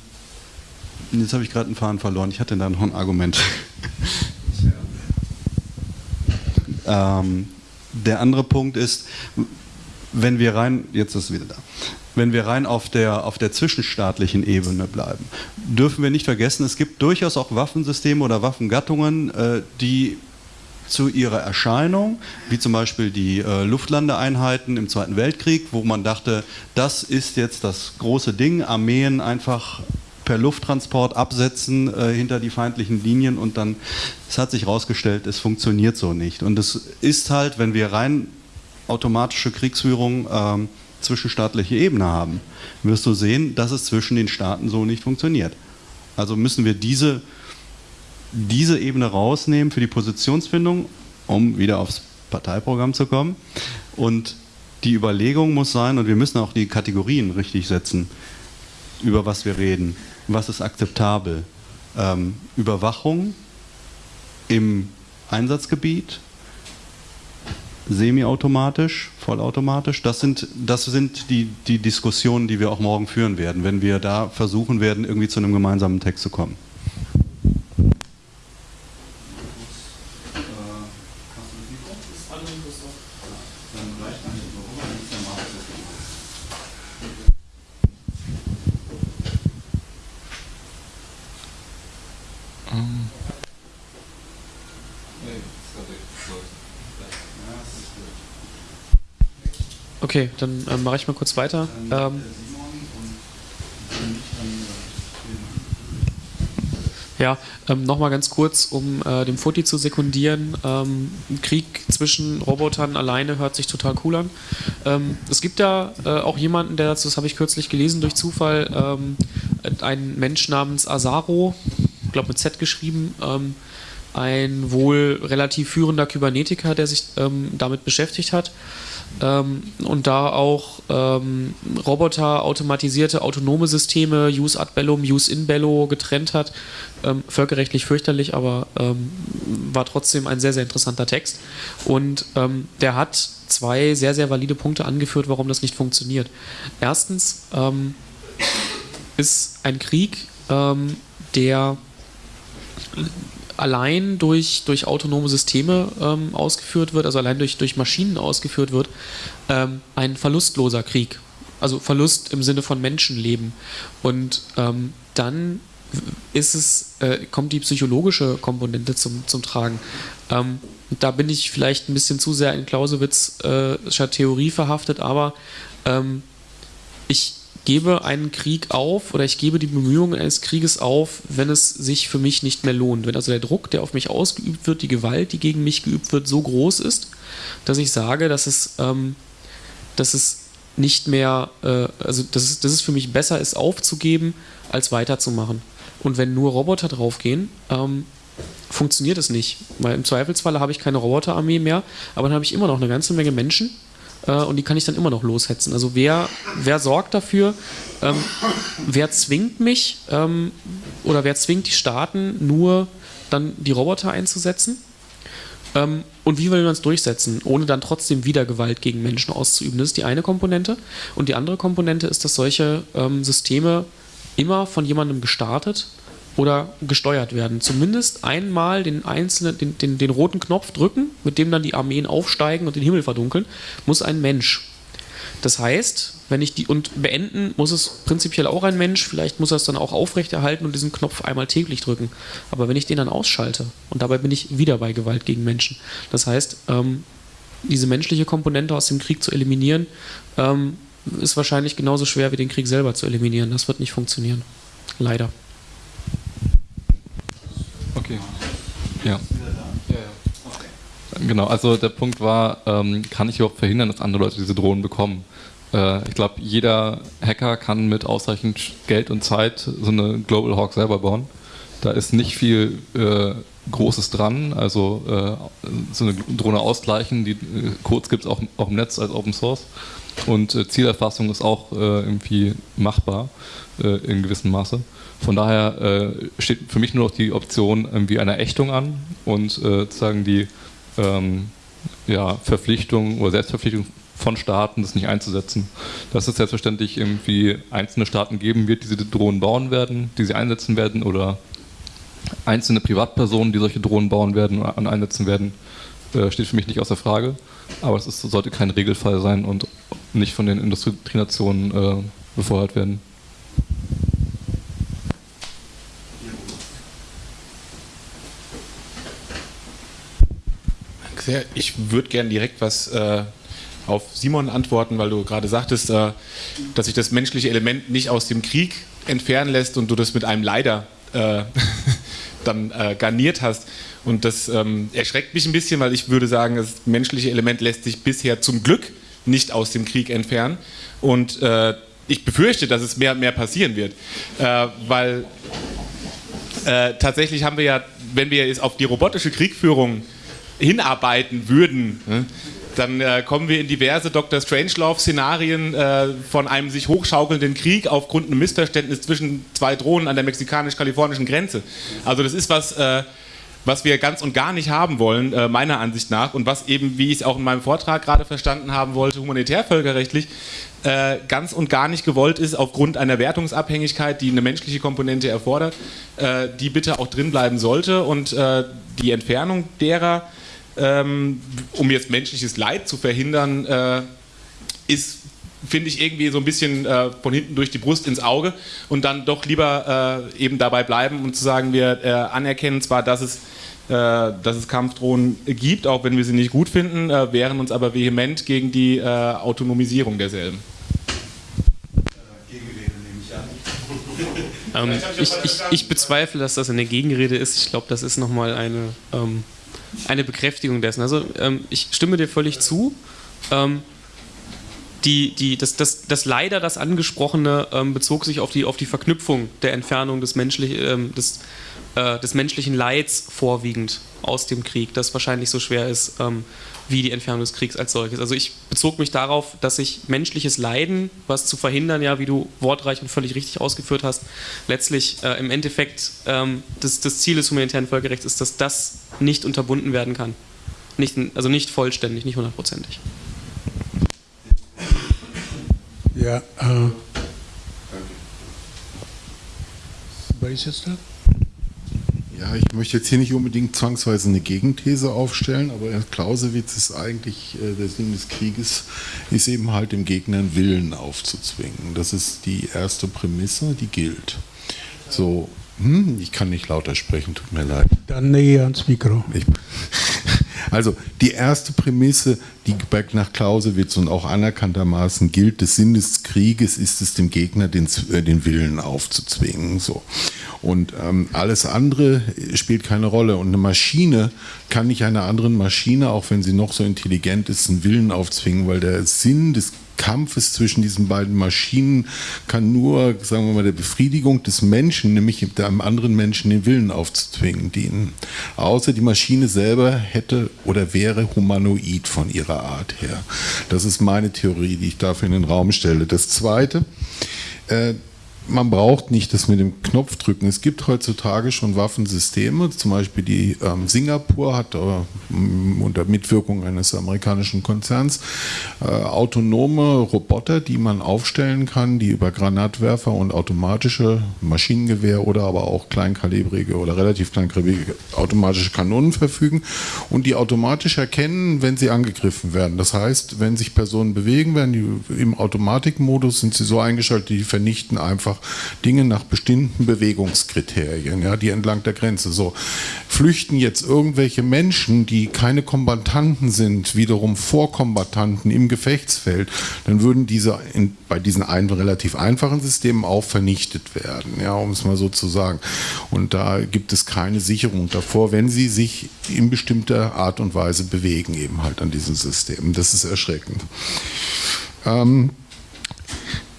jetzt habe ich gerade einen Faden verloren. Ich hatte da noch ein Argument. Ähm, der andere Punkt ist, wenn wir rein, jetzt ist es wieder da, wenn wir rein auf der, auf der zwischenstaatlichen Ebene bleiben, dürfen wir nicht vergessen, es gibt durchaus auch Waffensysteme oder Waffengattungen, äh, die zu ihrer Erscheinung, wie zum Beispiel die äh, Luftlandeeinheiten im Zweiten Weltkrieg, wo man dachte, das ist jetzt das große Ding, Armeen einfach per Lufttransport absetzen äh, hinter die feindlichen Linien und dann, es hat sich herausgestellt, es funktioniert so nicht. Und es ist halt, wenn wir rein automatische Kriegsführung ähm, zwischenstaatliche Ebene haben, wirst du sehen, dass es zwischen den Staaten so nicht funktioniert. Also müssen wir diese, diese Ebene rausnehmen für die Positionsfindung, um wieder aufs Parteiprogramm zu kommen. Und die Überlegung muss sein, und wir müssen auch die Kategorien richtig setzen, über was wir reden was ist akzeptabel. Ähm, Überwachung im Einsatzgebiet, semiautomatisch, vollautomatisch? Das sind, das sind die, die Diskussionen, die wir auch morgen führen werden, wenn wir da versuchen werden, irgendwie zu einem gemeinsamen Text zu kommen. Okay, dann äh, mache ich mal kurz weiter. Ähm, ja, ähm, nochmal ganz kurz, um äh, dem Foti zu sekundieren. Ähm, Krieg zwischen Robotern alleine hört sich total cool an. Ähm, es gibt da äh, auch jemanden, der dazu, das habe ich kürzlich gelesen durch Zufall, ähm, ein Mensch namens Asaro, ich glaube mit Z geschrieben, ähm, ein wohl relativ führender Kybernetiker, der sich ähm, damit beschäftigt hat ähm, und da auch ähm, Roboter, automatisierte, autonome Systeme, Use ad bellum, Use in bello getrennt hat. Ähm, völkerrechtlich fürchterlich, aber ähm, war trotzdem ein sehr, sehr interessanter Text. Und ähm, der hat zwei sehr, sehr valide Punkte angeführt, warum das nicht funktioniert. Erstens ähm, ist ein Krieg, der allein durch, durch autonome Systeme ähm, ausgeführt wird, also allein durch, durch Maschinen ausgeführt wird, ähm, ein verlustloser Krieg. Also Verlust im Sinne von Menschenleben. Und ähm, dann ist es, äh, kommt die psychologische Komponente zum, zum Tragen. Ähm, da bin ich vielleicht ein bisschen zu sehr in Clausewitzscher äh, Theorie verhaftet, aber ähm, ich, gebe einen Krieg auf oder ich gebe die Bemühungen eines Krieges auf, wenn es sich für mich nicht mehr lohnt. Wenn also der Druck, der auf mich ausgeübt wird, die Gewalt, die gegen mich geübt wird, so groß ist, dass ich sage, dass es, ähm, dass es nicht mehr, äh, also dass es, dass es für mich besser ist, aufzugeben, als weiterzumachen. Und wenn nur Roboter draufgehen, ähm, funktioniert es nicht. Weil im Zweifelsfalle habe ich keine Roboterarmee mehr, aber dann habe ich immer noch eine ganze Menge Menschen, äh, und die kann ich dann immer noch loshetzen. Also wer, wer sorgt dafür, ähm, wer zwingt mich ähm, oder wer zwingt die Staaten nur dann die Roboter einzusetzen? Ähm, und wie will man es durchsetzen, ohne dann trotzdem wieder Gewalt gegen Menschen auszuüben? Das ist die eine Komponente. Und die andere Komponente ist, dass solche ähm, Systeme immer von jemandem gestartet oder gesteuert werden. Zumindest einmal den einzelnen, den, den, den roten Knopf drücken, mit dem dann die Armeen aufsteigen und den Himmel verdunkeln, muss ein Mensch. Das heißt, wenn ich die und beenden, muss es prinzipiell auch ein Mensch, vielleicht muss er es dann auch aufrechterhalten und diesen Knopf einmal täglich drücken. Aber wenn ich den dann ausschalte, und dabei bin ich wieder bei Gewalt gegen Menschen. Das heißt, ähm, diese menschliche Komponente aus dem Krieg zu eliminieren, ähm, ist wahrscheinlich genauso schwer wie den Krieg selber zu eliminieren. Das wird nicht funktionieren. Leider. Okay. Ja. Genau, also der Punkt war, ähm, kann ich überhaupt verhindern, dass andere Leute diese Drohnen bekommen? Äh, ich glaube, jeder Hacker kann mit ausreichend Geld und Zeit so eine Global Hawk selber bauen. Da ist nicht viel äh, Großes dran, also äh, so eine Drohne ausgleichen, die äh, Codes gibt es auch, auch, im Netz als Open Source und äh, Zielerfassung ist auch äh, irgendwie machbar in gewissem Maße. Von daher äh, steht für mich nur noch die Option irgendwie einer Ächtung an und äh, sozusagen die ähm, ja, Verpflichtung oder Selbstverpflichtung von Staaten, das nicht einzusetzen. Dass es selbstverständlich irgendwie einzelne Staaten geben wird, die diese Drohnen bauen werden, die sie einsetzen werden oder einzelne Privatpersonen, die solche Drohnen bauen werden und einsetzen werden, äh, steht für mich nicht außer Frage. Aber es ist, sollte kein Regelfall sein und nicht von den Industrienationen äh, befeuert werden. Sehr. Ich würde gerne direkt was äh, auf Simon antworten, weil du gerade sagtest, äh, dass sich das menschliche Element nicht aus dem Krieg entfernen lässt und du das mit einem Leider äh, dann äh, garniert hast. Und das ähm, erschreckt mich ein bisschen, weil ich würde sagen, das menschliche Element lässt sich bisher zum Glück nicht aus dem Krieg entfernen. Und äh, ich befürchte, dass es mehr und mehr passieren wird, äh, weil tatsächlich haben wir ja, wenn wir jetzt auf die robotische Kriegführung hinarbeiten würden, ne, dann äh, kommen wir in diverse Dr. Strangelove-Szenarien äh, von einem sich hochschaukelnden Krieg aufgrund eines Missverständnisses zwischen zwei Drohnen an der mexikanisch-kalifornischen Grenze. Also das ist was, äh, was wir ganz und gar nicht haben wollen, äh, meiner Ansicht nach, und was eben, wie ich es auch in meinem Vortrag gerade verstanden haben wollte, humanitärvölkerrechtlich äh, ganz und gar nicht gewollt ist, aufgrund einer Wertungsabhängigkeit, die eine menschliche Komponente erfordert, äh, die bitte auch drin bleiben sollte und die Entfernung derer, ähm, um jetzt menschliches Leid zu verhindern, äh, ist finde ich irgendwie so ein bisschen äh, von hinten durch die Brust ins Auge und dann doch lieber äh, eben dabei bleiben und zu sagen, wir äh, anerkennen zwar, dass es, äh, dass es Kampfdrohnen gibt, auch wenn wir sie nicht gut finden, äh, wehren uns aber vehement gegen die äh, Autonomisierung derselben. Ähm, ich, ich, ich, bezweifle, dass das eine Gegenrede ist. Ich glaube, das ist nochmal eine, ähm, eine Bekräftigung dessen. Also ähm, ich stimme dir völlig zu. Ähm, die, die, das, das, das leider das Angesprochene ähm, bezog sich auf die, auf die Verknüpfung der Entfernung des, menschlich, ähm, des, äh, des menschlichen Leids vorwiegend aus dem Krieg, das wahrscheinlich so schwer ist ähm, wie die Entfernung des Kriegs als solches. Also ich bezog mich darauf, dass sich menschliches Leiden, was zu verhindern, ja, wie du wortreich und völlig richtig ausgeführt hast, letztlich äh, im Endeffekt ähm, das, das Ziel des humanitären Völkerrechts ist, dass das nicht unterbunden werden kann. Nicht, also nicht vollständig, nicht hundertprozentig. Ja, äh, jetzt da? Ja, ich möchte jetzt hier nicht unbedingt zwangsweise eine Gegenthese aufstellen, aber Clausewitz ist eigentlich, äh, der Sinn des Krieges ist eben halt dem Gegner einen Willen aufzuzwingen. Das ist die erste Prämisse, die gilt. So, hm, ich kann nicht lauter sprechen, tut mir leid. Dann näher ans Mikro. Ich, also die erste Prämisse, die nach Clausewitz und auch anerkanntermaßen gilt, des Sinn des Krieges ist es dem Gegner den, äh, den Willen aufzuzwingen. So. Und ähm, alles andere spielt keine Rolle. Und eine Maschine kann nicht einer anderen Maschine, auch wenn sie noch so intelligent ist, einen Willen aufzwingen, weil der Sinn des Kampfes zwischen diesen beiden Maschinen kann nur, sagen wir mal, der Befriedigung des Menschen, nämlich einem anderen Menschen den Willen aufzuzwingen, dienen. Außer die Maschine selber hätte oder wäre humanoid von ihrer Art her. Das ist meine Theorie, die ich dafür in den Raum stelle. Das Zweite, äh, man braucht nicht das mit dem Knopf drücken. Es gibt heutzutage schon Waffensysteme, zum Beispiel die ähm, Singapur hat äh, unter Mitwirkung eines amerikanischen Konzerns äh, autonome Roboter, die man aufstellen kann, die über Granatwerfer und automatische Maschinengewehr oder aber auch kleinkalibrige oder relativ kleinkalibrige automatische Kanonen verfügen und die automatisch erkennen, wenn sie angegriffen werden. Das heißt, wenn sich Personen bewegen, werden die im Automatikmodus sind sie so eingeschaltet, die vernichten einfach Dinge nach bestimmten Bewegungskriterien, ja, die entlang der Grenze. So flüchten jetzt irgendwelche Menschen, die keine Kombattanten sind, wiederum Vorkombattanten im Gefechtsfeld, dann würden diese in, bei diesen ein, relativ einfachen Systemen auch vernichtet werden, ja, um es mal so zu sagen. Und da gibt es keine Sicherung davor, wenn sie sich in bestimmter Art und Weise bewegen, eben halt an diesen Systemen. Das ist erschreckend. Ähm,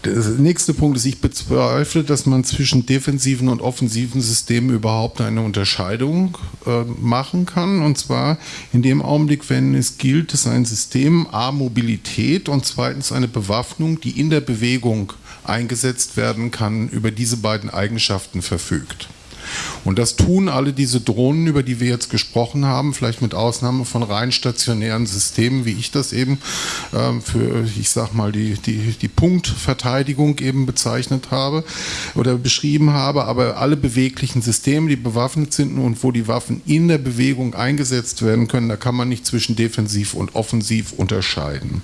der nächste Punkt ist, ich bezweifle, dass man zwischen defensiven und offensiven Systemen überhaupt eine Unterscheidung äh, machen kann. Und zwar in dem Augenblick, wenn es gilt, dass ein System A Mobilität und zweitens eine Bewaffnung, die in der Bewegung eingesetzt werden kann, über diese beiden Eigenschaften verfügt. Und das tun alle diese Drohnen, über die wir jetzt gesprochen haben, vielleicht mit Ausnahme von rein stationären Systemen, wie ich das eben äh, für, ich sag mal, die, die, die Punktverteidigung eben bezeichnet habe oder beschrieben habe. Aber alle beweglichen Systeme, die bewaffnet sind und wo die Waffen in der Bewegung eingesetzt werden können, da kann man nicht zwischen defensiv und offensiv unterscheiden.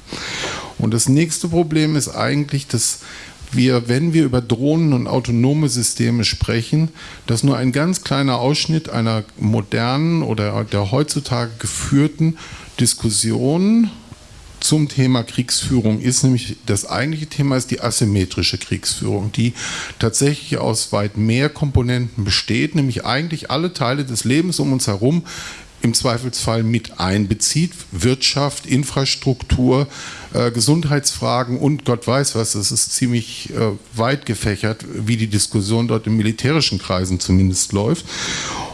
Und das nächste Problem ist eigentlich, dass wir, wenn wir über Drohnen und autonome Systeme sprechen, das nur ein ganz kleiner Ausschnitt einer modernen oder der heutzutage geführten Diskussion zum Thema Kriegsführung ist, nämlich das eigentliche Thema ist die asymmetrische Kriegsführung, die tatsächlich aus weit mehr Komponenten besteht, nämlich eigentlich alle Teile des Lebens um uns herum im Zweifelsfall mit einbezieht. Wirtschaft, Infrastruktur, äh, Gesundheitsfragen und Gott weiß was. Das ist ziemlich äh, weit gefächert, wie die Diskussion dort in militärischen Kreisen zumindest läuft.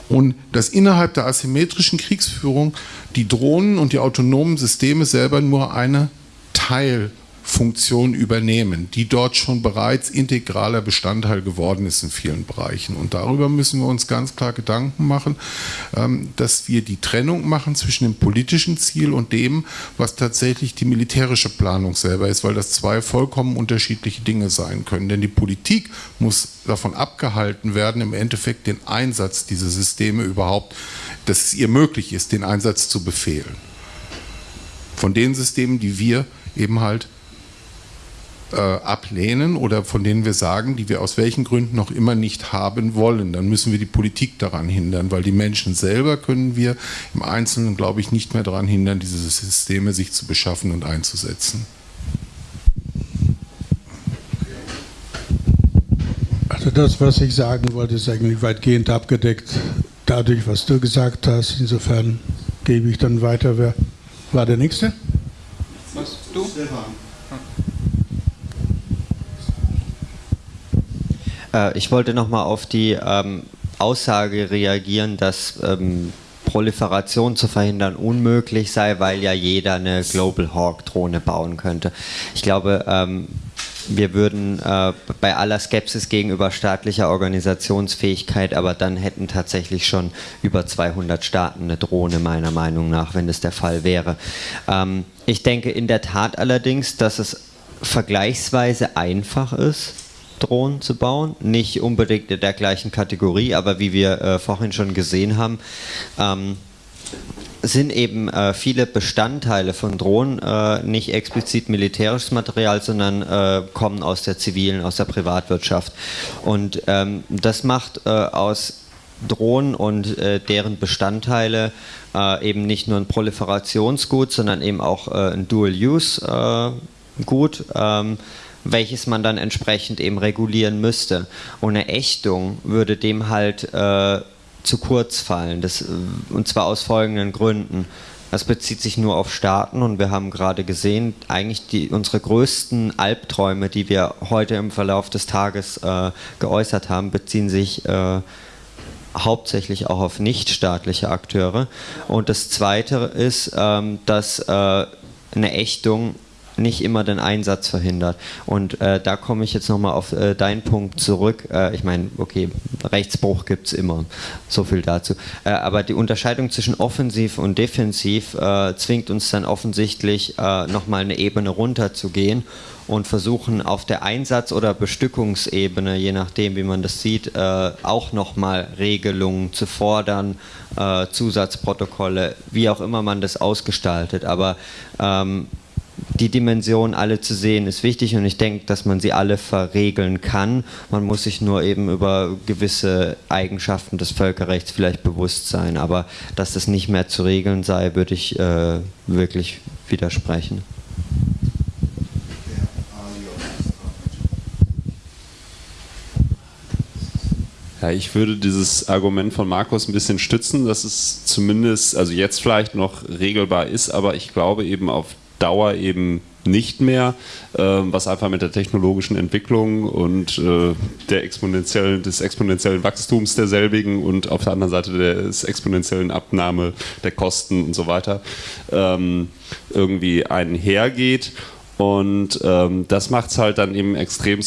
Und dass innerhalb der asymmetrischen Kriegsführung die Drohnen und die autonomen Systeme selber nur eine Teil Funktion übernehmen, die dort schon bereits integraler Bestandteil geworden ist in vielen Bereichen. Und darüber müssen wir uns ganz klar Gedanken machen, ähm, dass wir die Trennung machen zwischen dem politischen Ziel und dem, was tatsächlich die militärische Planung selber ist, weil das zwei vollkommen unterschiedliche Dinge sein können. Denn die Politik muss davon abgehalten werden, im Endeffekt den Einsatz dieser Systeme überhaupt, dass es ihr möglich ist, den Einsatz zu befehlen. Von den Systemen, die wir eben halt äh, ablehnen oder von denen wir sagen, die wir aus welchen Gründen noch immer nicht haben wollen, dann müssen wir die Politik daran hindern, weil die Menschen selber können wir im Einzelnen, glaube ich, nicht mehr daran hindern, diese Systeme sich zu beschaffen und einzusetzen. Also das, was ich sagen wollte, ist eigentlich weitgehend abgedeckt dadurch, was du gesagt hast. Insofern gebe ich dann weiter. Wer war der Nächste? Was? Du? Stefan. Äh, ich wollte nochmal auf die ähm, Aussage reagieren, dass ähm, Proliferation zu verhindern unmöglich sei, weil ja jeder eine Global Hawk Drohne bauen könnte. Ich glaube, ähm, wir würden äh, bei aller Skepsis gegenüber staatlicher Organisationsfähigkeit, aber dann hätten tatsächlich schon über 200 Staaten eine Drohne, meiner Meinung nach, wenn das der Fall wäre. Ähm, ich denke in der Tat allerdings, dass es vergleichsweise einfach ist, Drohnen zu bauen. Nicht unbedingt in der gleichen Kategorie, aber wie wir äh, vorhin schon gesehen haben, ähm, sind eben äh, viele Bestandteile von Drohnen äh, nicht explizit militärisches Material, sondern äh, kommen aus der zivilen, aus der Privatwirtschaft. Und ähm, das macht äh, aus Drohnen und äh, deren Bestandteile äh, eben nicht nur ein Proliferationsgut, sondern eben auch ein Dual-Use-Gut. Ähm, welches man dann entsprechend eben regulieren müsste. Und eine Ächtung würde dem halt äh, zu kurz fallen. Das, äh, und zwar aus folgenden Gründen. Das bezieht sich nur auf Staaten und wir haben gerade gesehen, eigentlich die, unsere größten Albträume, die wir heute im Verlauf des Tages äh, geäußert haben, beziehen sich äh, hauptsächlich auch auf nichtstaatliche Akteure. Und das Zweite ist, ähm, dass äh, eine Ächtung nicht immer den Einsatz verhindert. Und äh, da komme ich jetzt nochmal auf äh, deinen Punkt zurück. Äh, ich meine, okay, Rechtsbruch gibt es immer, so viel dazu. Äh, aber die Unterscheidung zwischen offensiv und defensiv äh, zwingt uns dann offensichtlich äh, nochmal eine Ebene runter zu gehen und versuchen auf der Einsatz- oder Bestückungsebene, je nachdem wie man das sieht, äh, auch nochmal Regelungen zu fordern, äh, Zusatzprotokolle, wie auch immer man das ausgestaltet. Aber ähm, die Dimensionen alle zu sehen, ist wichtig und ich denke, dass man sie alle verregeln kann. Man muss sich nur eben über gewisse Eigenschaften des Völkerrechts vielleicht bewusst sein. Aber dass das nicht mehr zu regeln sei, würde ich äh, wirklich widersprechen. Ja, ich würde dieses Argument von Markus ein bisschen stützen, dass es zumindest, also jetzt vielleicht noch regelbar ist, aber ich glaube eben auf Dauer eben nicht mehr, äh, was einfach mit der technologischen Entwicklung und äh, der exponentiellen, des exponentiellen Wachstums derselbigen und auf der anderen Seite des exponentiellen Abnahme der Kosten und so weiter ähm, irgendwie einhergeht. Und ähm, das macht es halt dann eben extrem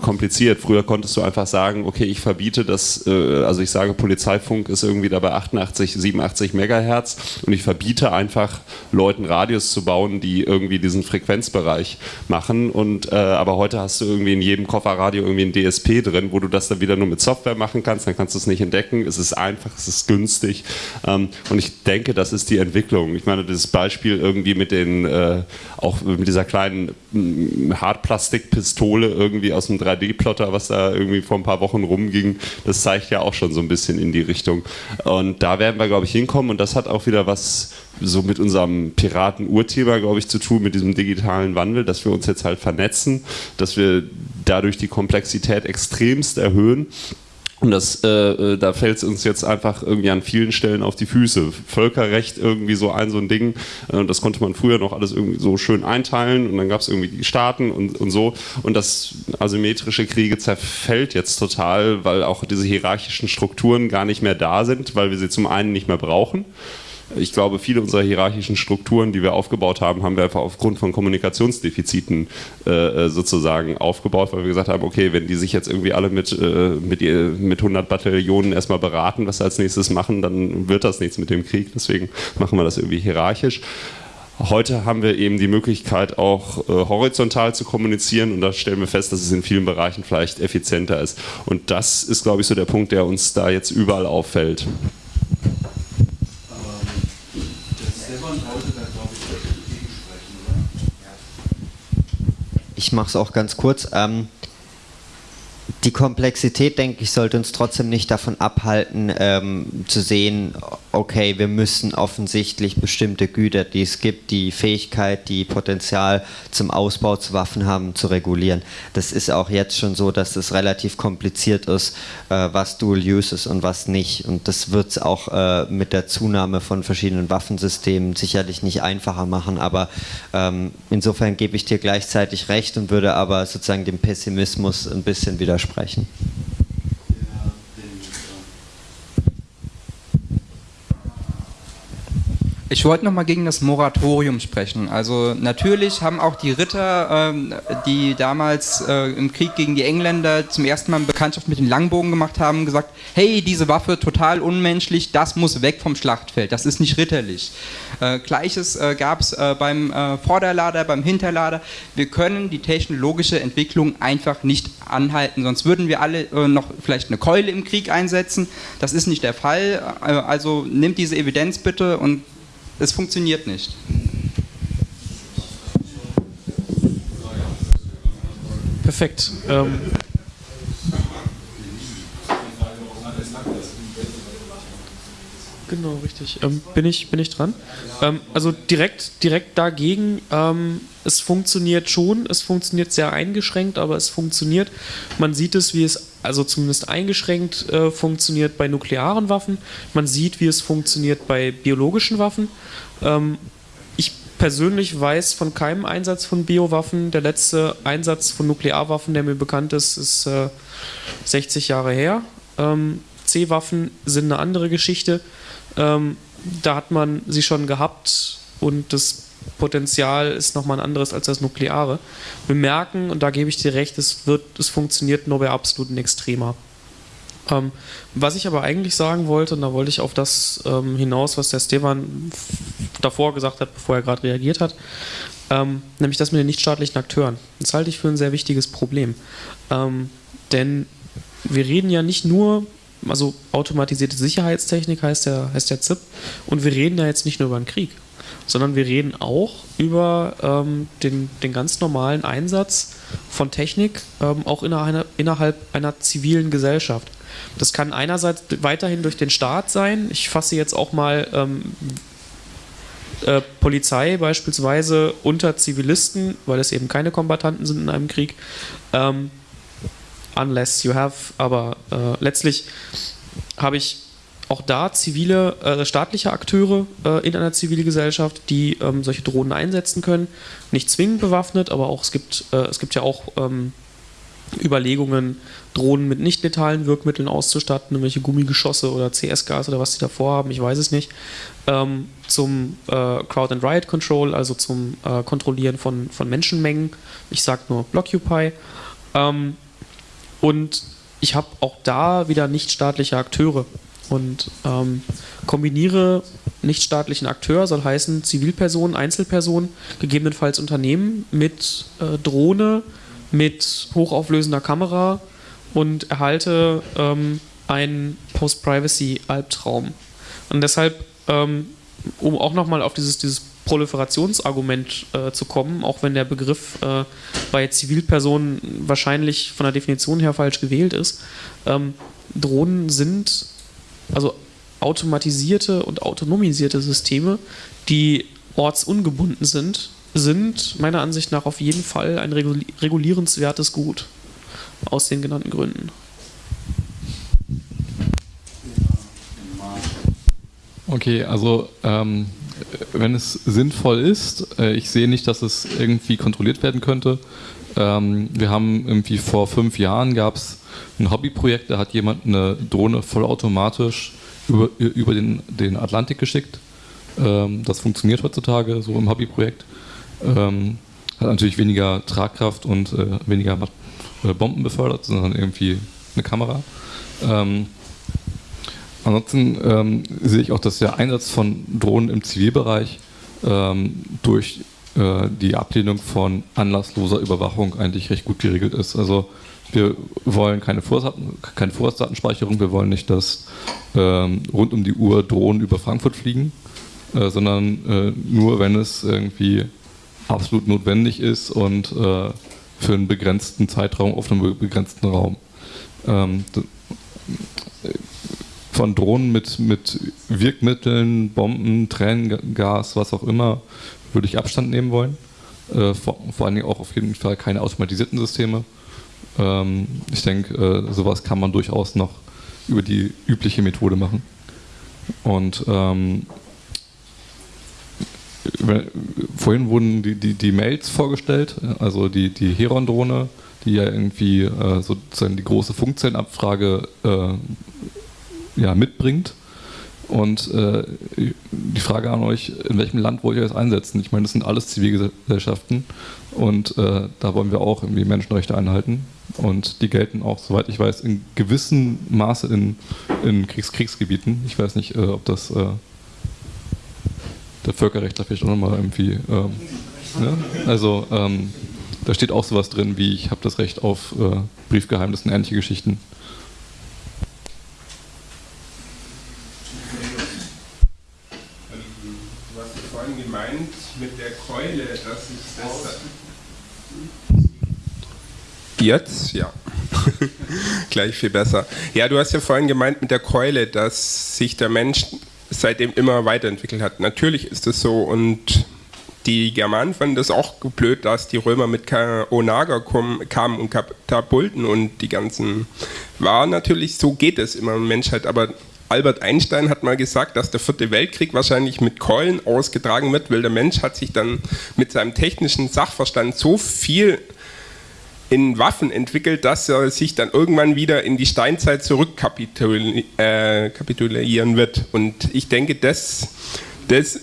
kompliziert. Früher konntest du einfach sagen, okay, ich verbiete das, äh, also ich sage, Polizeifunk ist irgendwie dabei 88, 87 Megahertz und ich verbiete einfach Leuten Radios zu bauen, die irgendwie diesen Frequenzbereich machen. Und äh, aber heute hast du irgendwie in jedem Kofferradio irgendwie ein DSP drin, wo du das dann wieder nur mit Software machen kannst, dann kannst du es nicht entdecken. Es ist einfach, es ist günstig. Ähm, und ich denke, das ist die Entwicklung. Ich meine, das Beispiel irgendwie mit den, äh, auch mit dieser kleinen kleinen mm, Hartplastikpistole irgendwie aus dem 3D-Plotter, was da irgendwie vor ein paar Wochen rumging, das zeigt ja auch schon so ein bisschen in die Richtung. Und da werden wir, glaube ich, hinkommen. Und das hat auch wieder was so mit unserem Piraten-Urthema, glaube ich, zu tun, mit diesem digitalen Wandel, dass wir uns jetzt halt vernetzen, dass wir dadurch die Komplexität extremst erhöhen und das, äh, äh, da fällt es uns jetzt einfach irgendwie an vielen Stellen auf die Füße. Völkerrecht irgendwie so ein so ein Ding. Äh, das konnte man früher noch alles irgendwie so schön einteilen und dann gab es irgendwie die Staaten und, und so. Und das asymmetrische Kriege zerfällt jetzt total, weil auch diese hierarchischen Strukturen gar nicht mehr da sind, weil wir sie zum einen nicht mehr brauchen ich glaube, viele unserer hierarchischen Strukturen, die wir aufgebaut haben, haben wir einfach aufgrund von Kommunikationsdefiziten äh, sozusagen aufgebaut, weil wir gesagt haben, okay, wenn die sich jetzt irgendwie alle mit, äh, mit, mit 100 Bataillonen erstmal beraten, was sie als nächstes machen, dann wird das nichts mit dem Krieg. Deswegen machen wir das irgendwie hierarchisch. Heute haben wir eben die Möglichkeit, auch äh, horizontal zu kommunizieren und da stellen wir fest, dass es in vielen Bereichen vielleicht effizienter ist. Und das ist, glaube ich, so der Punkt, der uns da jetzt überall auffällt. Ich mache es auch ganz kurz. Ähm, die Komplexität, denke ich, sollte uns trotzdem nicht davon abhalten, ähm, zu sehen, okay, wir müssen offensichtlich bestimmte Güter, die es gibt, die Fähigkeit, die Potenzial zum Ausbau zu Waffen haben, zu regulieren. Das ist auch jetzt schon so, dass es relativ kompliziert ist, äh, was Dual Use ist und was nicht. Und das wird es auch äh, mit der Zunahme von verschiedenen Waffensystemen sicherlich nicht einfacher machen. Aber ähm, insofern gebe ich dir gleichzeitig recht und würde aber sozusagen dem Pessimismus ein bisschen widersprechen sprechen. Ich wollte noch mal gegen das Moratorium sprechen. Also natürlich haben auch die Ritter, ähm, die damals äh, im Krieg gegen die Engländer zum ersten Mal Bekanntschaft mit den Langbogen gemacht haben, gesagt, hey, diese Waffe total unmenschlich, das muss weg vom Schlachtfeld, das ist nicht ritterlich. Äh, Gleiches äh, gab es äh, beim Vorderlader, beim Hinterlader. Wir können die technologische Entwicklung einfach nicht anhalten, sonst würden wir alle noch vielleicht eine Keule im Krieg einsetzen. Das ist nicht der Fall. also nimmt diese Evidenz bitte und es funktioniert nicht. Perfekt. Ähm Genau, richtig. Ähm, bin, ich, bin ich dran? Ähm, also direkt, direkt dagegen, ähm, es funktioniert schon, es funktioniert sehr eingeschränkt, aber es funktioniert. Man sieht es, wie es also zumindest eingeschränkt äh, funktioniert bei nuklearen Waffen. Man sieht, wie es funktioniert bei biologischen Waffen. Ähm, ich persönlich weiß von keinem Einsatz von Biowaffen. Der letzte Einsatz von Nuklearwaffen, der mir bekannt ist, ist äh, 60 Jahre her. Ähm, C-Waffen sind eine andere Geschichte. Ähm, da hat man sie schon gehabt und das Potenzial ist nochmal ein anderes als das Nukleare. Wir merken, und da gebe ich dir recht, es, wird, es funktioniert nur bei absoluten Extremer. Ähm, was ich aber eigentlich sagen wollte, und da wollte ich auf das ähm, hinaus, was der Stefan davor gesagt hat, bevor er gerade reagiert hat, ähm, nämlich das mit den nichtstaatlichen Akteuren. Das halte ich für ein sehr wichtiges Problem. Ähm, denn wir reden ja nicht nur also automatisierte Sicherheitstechnik heißt der, heißt der ZIP. Und wir reden ja jetzt nicht nur über einen Krieg, sondern wir reden auch über ähm, den, den ganz normalen Einsatz von Technik, ähm, auch innerhalb einer, innerhalb einer zivilen Gesellschaft. Das kann einerseits weiterhin durch den Staat sein. Ich fasse jetzt auch mal ähm, äh, Polizei beispielsweise unter Zivilisten, weil es eben keine Kombatanten sind in einem Krieg. Ähm, unless you have, aber äh, letztlich habe ich auch da zivile, äh, staatliche Akteure äh, in einer Zivilgesellschaft, die ähm, solche Drohnen einsetzen können. Nicht zwingend bewaffnet, aber auch es gibt, äh, es gibt ja auch ähm, Überlegungen, Drohnen mit nicht letalen Wirkmitteln auszustatten, irgendwelche Gummigeschosse oder CS-Gas oder was sie davor haben, ich weiß es nicht, ähm, zum äh, Crowd and Riot Control, also zum äh, Kontrollieren von, von Menschenmengen. Ich sage nur Blockupy. Ähm, und ich habe auch da wieder nichtstaatliche Akteure und ähm, kombiniere nichtstaatlichen Akteur, soll heißen Zivilpersonen, Einzelpersonen, gegebenenfalls Unternehmen mit äh, Drohne, mit hochauflösender Kamera und erhalte ähm, einen Post-Privacy-Albtraum. Und deshalb, ähm, um auch nochmal auf dieses, dieses Proliferationsargument äh, zu kommen, auch wenn der Begriff äh, bei Zivilpersonen wahrscheinlich von der Definition her falsch gewählt ist. Ähm, Drohnen sind also automatisierte und autonomisierte Systeme, die ortsungebunden sind, sind meiner Ansicht nach auf jeden Fall ein regulierenswertes Gut. Aus den genannten Gründen. Okay, also ähm, wenn es sinnvoll ist, äh, ich sehe nicht, dass es irgendwie kontrolliert werden könnte. Ähm, wir haben irgendwie vor fünf Jahren gab es ein Hobbyprojekt, da hat jemand eine Drohne vollautomatisch über, über den, den Atlantik geschickt Ähm, das funktioniert heutzutage so im Hobbyprojekt. Ähm, hat natürlich weniger Tragkraft und äh, weniger äh, Bomben befördert, sondern irgendwie eine Kamera. Ansonsten ähm, sehe ich auch, dass der Einsatz von Drohnen im Zivilbereich ähm, durch äh, die Ablehnung von anlassloser Überwachung eigentlich recht gut geregelt ist. Also wir wollen keine Vorratsdatenspeicherung, wir wollen nicht, dass ähm, rund um die Uhr Drohnen über Frankfurt fliegen, äh, sondern äh, nur, wenn es irgendwie absolut notwendig ist und äh, für einen begrenzten Zeitraum auf einem begrenzten Raum. Ähm, von Drohnen mit, mit Wirkmitteln, Bomben, Tränengas, was auch immer, würde ich Abstand nehmen wollen. Äh, vor, vor allen Dingen auch auf jeden Fall keine automatisierten Systeme. Ähm, ich denke, äh, sowas kann man durchaus noch über die übliche Methode machen. Und ähm, vorhin wurden die, die, die, Mails vorgestellt, also die, die Heron-Drohne, die ja irgendwie äh, sozusagen die große Funkzellenabfrage äh, ja, mitbringt. Und äh, die Frage an euch, in welchem Land wollt ihr das einsetzen? Ich meine, das sind alles Zivilgesellschaften und äh, da wollen wir auch irgendwie Menschenrechte einhalten. Und die gelten auch, soweit ich weiß, in gewissem Maße in, in Kriegs Kriegsgebieten. Ich weiß nicht, äh, ob das äh, der Völkerrechtler vielleicht auch nochmal irgendwie. Ähm, ne? Also ähm, da steht auch sowas drin wie, ich habe das Recht auf äh, Briefgeheimnis und ähnliche Geschichten. Du hast vorhin gemeint Keule, dass ich das. Jetzt? Ja. Gleich viel besser. Ja, du hast ja vorhin gemeint mit der Keule, dass sich der Mensch seitdem immer weiterentwickelt hat. Natürlich ist es so und die Germanen fanden das auch blöd, dass die Römer mit Onager kamen und Katapulten und die ganzen. War natürlich, so geht es immer in Menschheit, aber Albert Einstein hat mal gesagt, dass der vierte Weltkrieg wahrscheinlich mit Keulen ausgetragen wird, weil der Mensch hat sich dann mit seinem technischen Sachverstand so viel in Waffen entwickelt, dass er sich dann irgendwann wieder in die Steinzeit zurückkapitulieren äh, wird. Und ich denke, das, das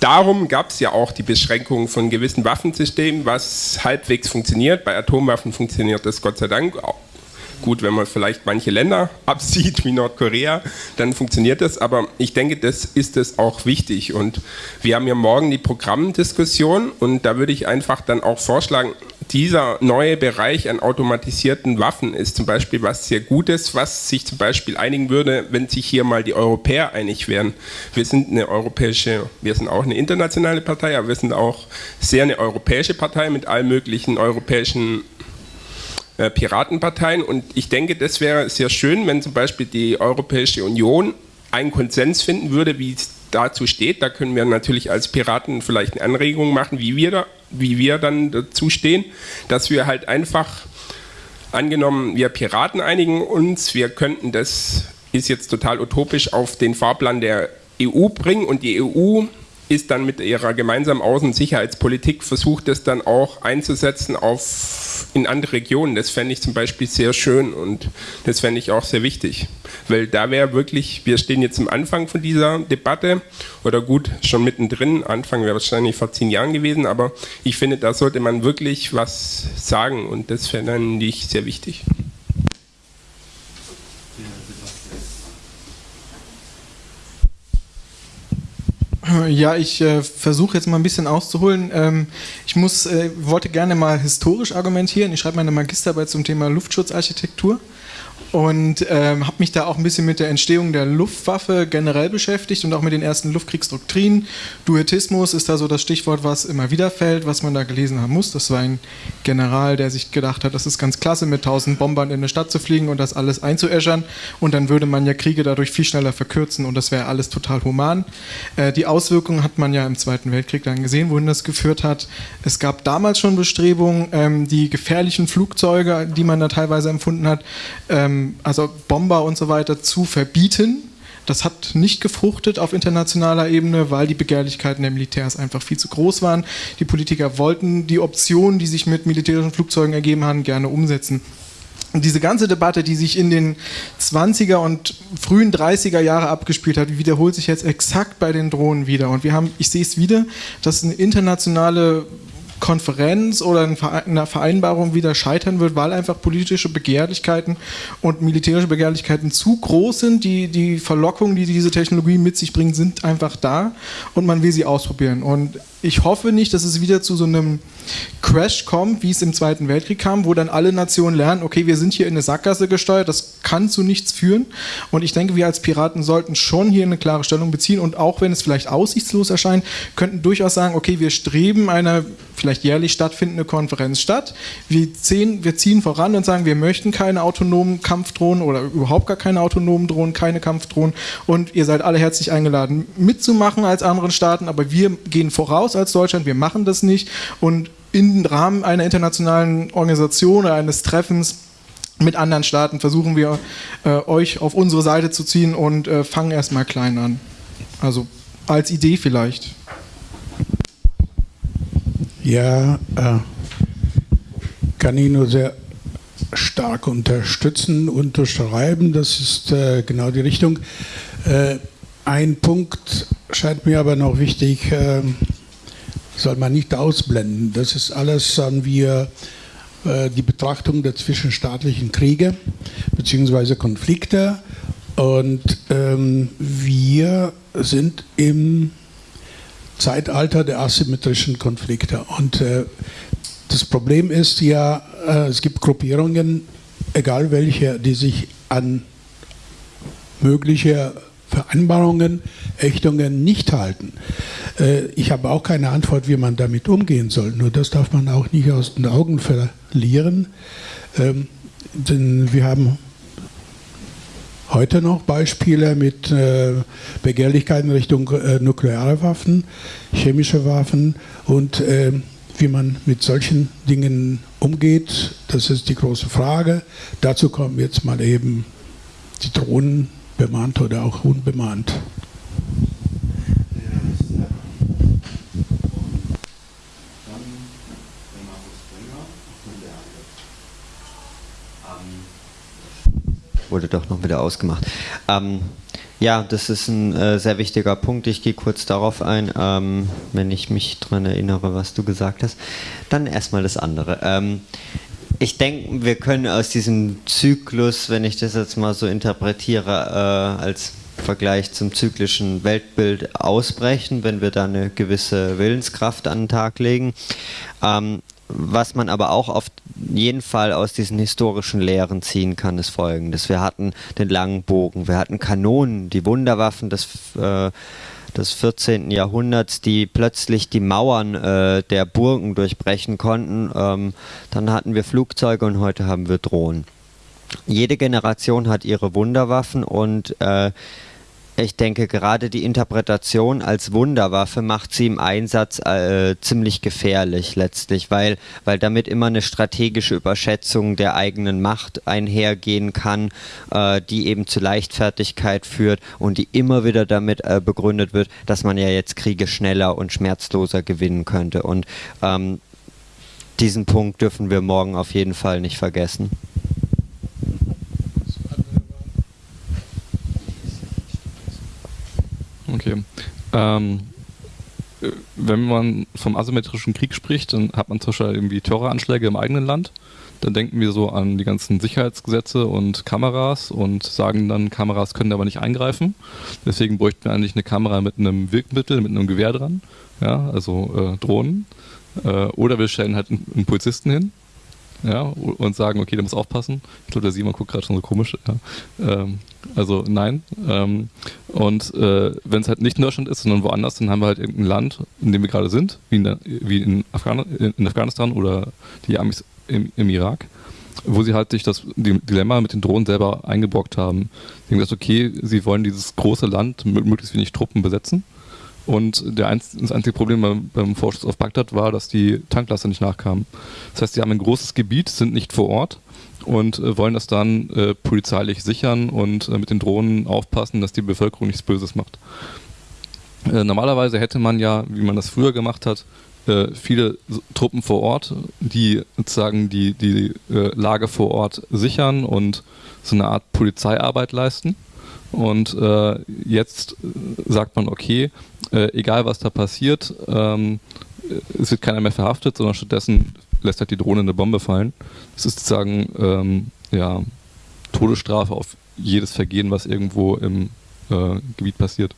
darum gab es ja auch die Beschränkung von gewissen Waffensystemen, was halbwegs funktioniert. Bei Atomwaffen funktioniert das Gott sei Dank. Gut, wenn man vielleicht manche Länder absieht, wie Nordkorea, dann funktioniert das. Aber ich denke, das ist es auch wichtig. Und wir haben ja morgen die Programmdiskussion und da würde ich einfach dann auch vorschlagen, dieser neue Bereich an automatisierten Waffen ist zum Beispiel was sehr Gutes, was sich zum Beispiel einigen würde, wenn sich hier mal die Europäer einig wären. Wir sind eine europäische, wir sind auch eine internationale Partei, aber wir sind auch sehr eine europäische Partei mit allen möglichen europäischen äh, Piratenparteien. Und ich denke, das wäre sehr schön, wenn zum Beispiel die Europäische Union einen Konsens finden würde, wie es dazu steht. Da können wir natürlich als Piraten vielleicht eine Anregung machen, wie wir, da, wie wir dann dazu stehen, dass wir halt einfach, angenommen, wir Piraten einigen uns, wir könnten das, ist jetzt total utopisch, auf den Fahrplan der EU bringen und die EU ist dann mit ihrer gemeinsamen Außen- und Sicherheitspolitik versucht, das dann auch einzusetzen auf, in andere Regionen. Das fände ich zum Beispiel sehr schön und das fände ich auch sehr wichtig. Weil da wäre wirklich, wir stehen jetzt am Anfang von dieser Debatte oder gut, schon mittendrin. Anfang wäre wahrscheinlich vor zehn Jahren gewesen, aber ich finde, da sollte man wirklich was sagen und das fände ich sehr wichtig. Ja, ich äh, versuche jetzt mal ein bisschen auszuholen. Ähm, ich muss, äh, wollte gerne mal historisch argumentieren. Ich schreibe meine Magisterarbeit zum Thema Luftschutzarchitektur und ähm, habe mich da auch ein bisschen mit der Entstehung der Luftwaffe generell beschäftigt und auch mit den ersten Luftkriegsdoktrinen. Duetismus ist da so das Stichwort, was immer wieder fällt, was man da gelesen haben muss. Das war ein General, der sich gedacht hat, das ist ganz klasse, mit tausend Bombern in eine Stadt zu fliegen und das alles einzuäschern und dann würde man ja Kriege dadurch viel schneller verkürzen und das wäre alles total human. Äh, die Auswirkungen hat man ja im Zweiten Weltkrieg dann gesehen, wohin das geführt hat. Es gab damals schon Bestrebungen, ähm, die gefährlichen Flugzeuge, die man da teilweise empfunden hat, ähm, also Bomber und so weiter zu verbieten. Das hat nicht gefruchtet auf internationaler Ebene, weil die Begehrlichkeiten der Militärs einfach viel zu groß waren. Die Politiker wollten die Optionen, die sich mit militärischen Flugzeugen ergeben haben, gerne umsetzen. Und diese ganze Debatte, die sich in den 20er und frühen 30er Jahre abgespielt hat, wiederholt sich jetzt exakt bei den Drohnen wieder. Und wir haben, ich sehe es wieder, dass eine internationale Konferenz oder eine Vereinbarung wieder scheitern wird, weil einfach politische Begehrlichkeiten und militärische Begehrlichkeiten zu groß sind. Die, die Verlockungen, die diese Technologie mit sich bringt, sind einfach da und man will sie ausprobieren. Und ich hoffe nicht, dass es wieder zu so einem Crash kommt, wie es im Zweiten Weltkrieg kam, wo dann alle Nationen lernen, okay, wir sind hier in eine Sackgasse gesteuert, das kann zu nichts führen. Und ich denke, wir als Piraten sollten schon hier eine klare Stellung beziehen und auch wenn es vielleicht aussichtslos erscheint, könnten durchaus sagen, okay, wir streben eine vielleicht jährlich stattfindende Konferenz statt. Wir ziehen, wir ziehen voran und sagen, wir möchten keine autonomen Kampfdrohnen oder überhaupt gar keine autonomen Drohnen, keine Kampfdrohnen und ihr seid alle herzlich eingeladen mitzumachen als anderen Staaten, aber wir gehen voraus als Deutschland, wir machen das nicht und im Rahmen einer internationalen Organisation oder eines Treffens mit anderen Staaten versuchen wir äh, euch auf unsere Seite zu ziehen und äh, fangen erstmal klein an. Also als Idee vielleicht. Ja, äh, kann ich nur sehr stark unterstützen, unterschreiben. Das ist äh, genau die Richtung. Äh, ein Punkt scheint mir aber noch wichtig, äh, soll man nicht ausblenden. Das ist alles, sagen wir, äh, die Betrachtung der zwischenstaatlichen Kriege bzw. Konflikte. Und ähm, wir sind im Zeitalter der asymmetrischen Konflikte. Und äh, das Problem ist ja, äh, es gibt Gruppierungen, egal welche, die sich an mögliche Vereinbarungen, Ächtungen nicht halten. Äh, ich habe auch keine Antwort, wie man damit umgehen soll. Nur das darf man auch nicht aus den Augen verlieren. Ähm, denn wir haben heute noch Beispiele mit äh, Begehrlichkeiten Richtung äh, nukleare Waffen, chemische Waffen und äh, wie man mit solchen Dingen umgeht, das ist die große Frage. Dazu kommen jetzt mal eben die Drohnen bemannt oder auch unbemannt. Wurde doch noch wieder ausgemacht. Ähm, ja, das ist ein äh, sehr wichtiger Punkt. Ich gehe kurz darauf ein, ähm, wenn ich mich daran erinnere, was du gesagt hast. Dann erstmal das andere. Ähm, ich denke, wir können aus diesem Zyklus, wenn ich das jetzt mal so interpretiere, äh, als Vergleich zum zyklischen Weltbild ausbrechen, wenn wir da eine gewisse Willenskraft an den Tag legen. Ähm, was man aber auch auf jeden Fall aus diesen historischen Lehren ziehen kann, ist folgendes. Wir hatten den langen Bogen, wir hatten Kanonen, die Wunderwaffen des, äh, des 14. Jahrhunderts, die plötzlich die Mauern äh, der Burgen durchbrechen konnten. Ähm, dann hatten wir Flugzeuge und heute haben wir Drohnen. Jede Generation hat ihre Wunderwaffen und äh, ich denke, gerade die Interpretation als Wunderwaffe macht sie im Einsatz äh, ziemlich gefährlich letztlich, weil, weil damit immer eine strategische Überschätzung der eigenen Macht einhergehen kann, äh, die eben zu Leichtfertigkeit führt und die immer wieder damit äh, begründet wird, dass man ja jetzt Kriege schneller und schmerzloser gewinnen könnte. Und ähm, diesen Punkt dürfen wir morgen auf jeden Fall nicht vergessen. Okay. Ähm, wenn man vom asymmetrischen Krieg spricht, dann hat man zum Beispiel irgendwie Terroranschläge im eigenen Land. Dann denken wir so an die ganzen Sicherheitsgesetze und Kameras und sagen dann, Kameras können aber nicht eingreifen. Deswegen bräuchten wir eigentlich eine Kamera mit einem Wirkmittel, mit einem Gewehr dran, ja, also äh, Drohnen. Äh, oder wir stellen halt einen, einen Polizisten hin, ja, und sagen, okay, der muss aufpassen. Ich glaube, der Simon guckt gerade schon so komisch. Ja. Ähm, also nein. Ähm, und äh, wenn es halt nicht in Deutschland ist, sondern woanders, dann haben wir halt irgendein Land, in dem wir gerade sind, wie in, wie in, Afghan in Afghanistan oder die Amis im, im, Irak, wo sie halt sich das Dilemma mit den Drohnen selber eingebrockt haben. Sie haben gesagt, okay, sie wollen dieses große Land mit möglichst wenig Truppen besetzen und einz das einzige Problem beim, beim Vorschuss auf Bagdad war, dass die Tanklaster nicht nachkamen. Das heißt, sie haben ein großes Gebiet, sind nicht vor Ort und äh, wollen das dann äh, polizeilich sichern und äh, mit den Drohnen aufpassen, dass die Bevölkerung nichts Böses macht. Äh, normalerweise hätte man ja, wie man das früher gemacht hat, äh, viele Truppen vor Ort, die sozusagen die, die äh, Lage vor Ort sichern und so eine Art Polizeiarbeit leisten. Und äh, jetzt sagt man, okay, äh, egal was da passiert, ähm, es wird keiner mehr verhaftet, sondern stattdessen lässt halt die Drohne eine Bombe fallen. Das ist sozusagen ähm, ja, Todesstrafe auf jedes Vergehen, was irgendwo im äh, Gebiet passiert.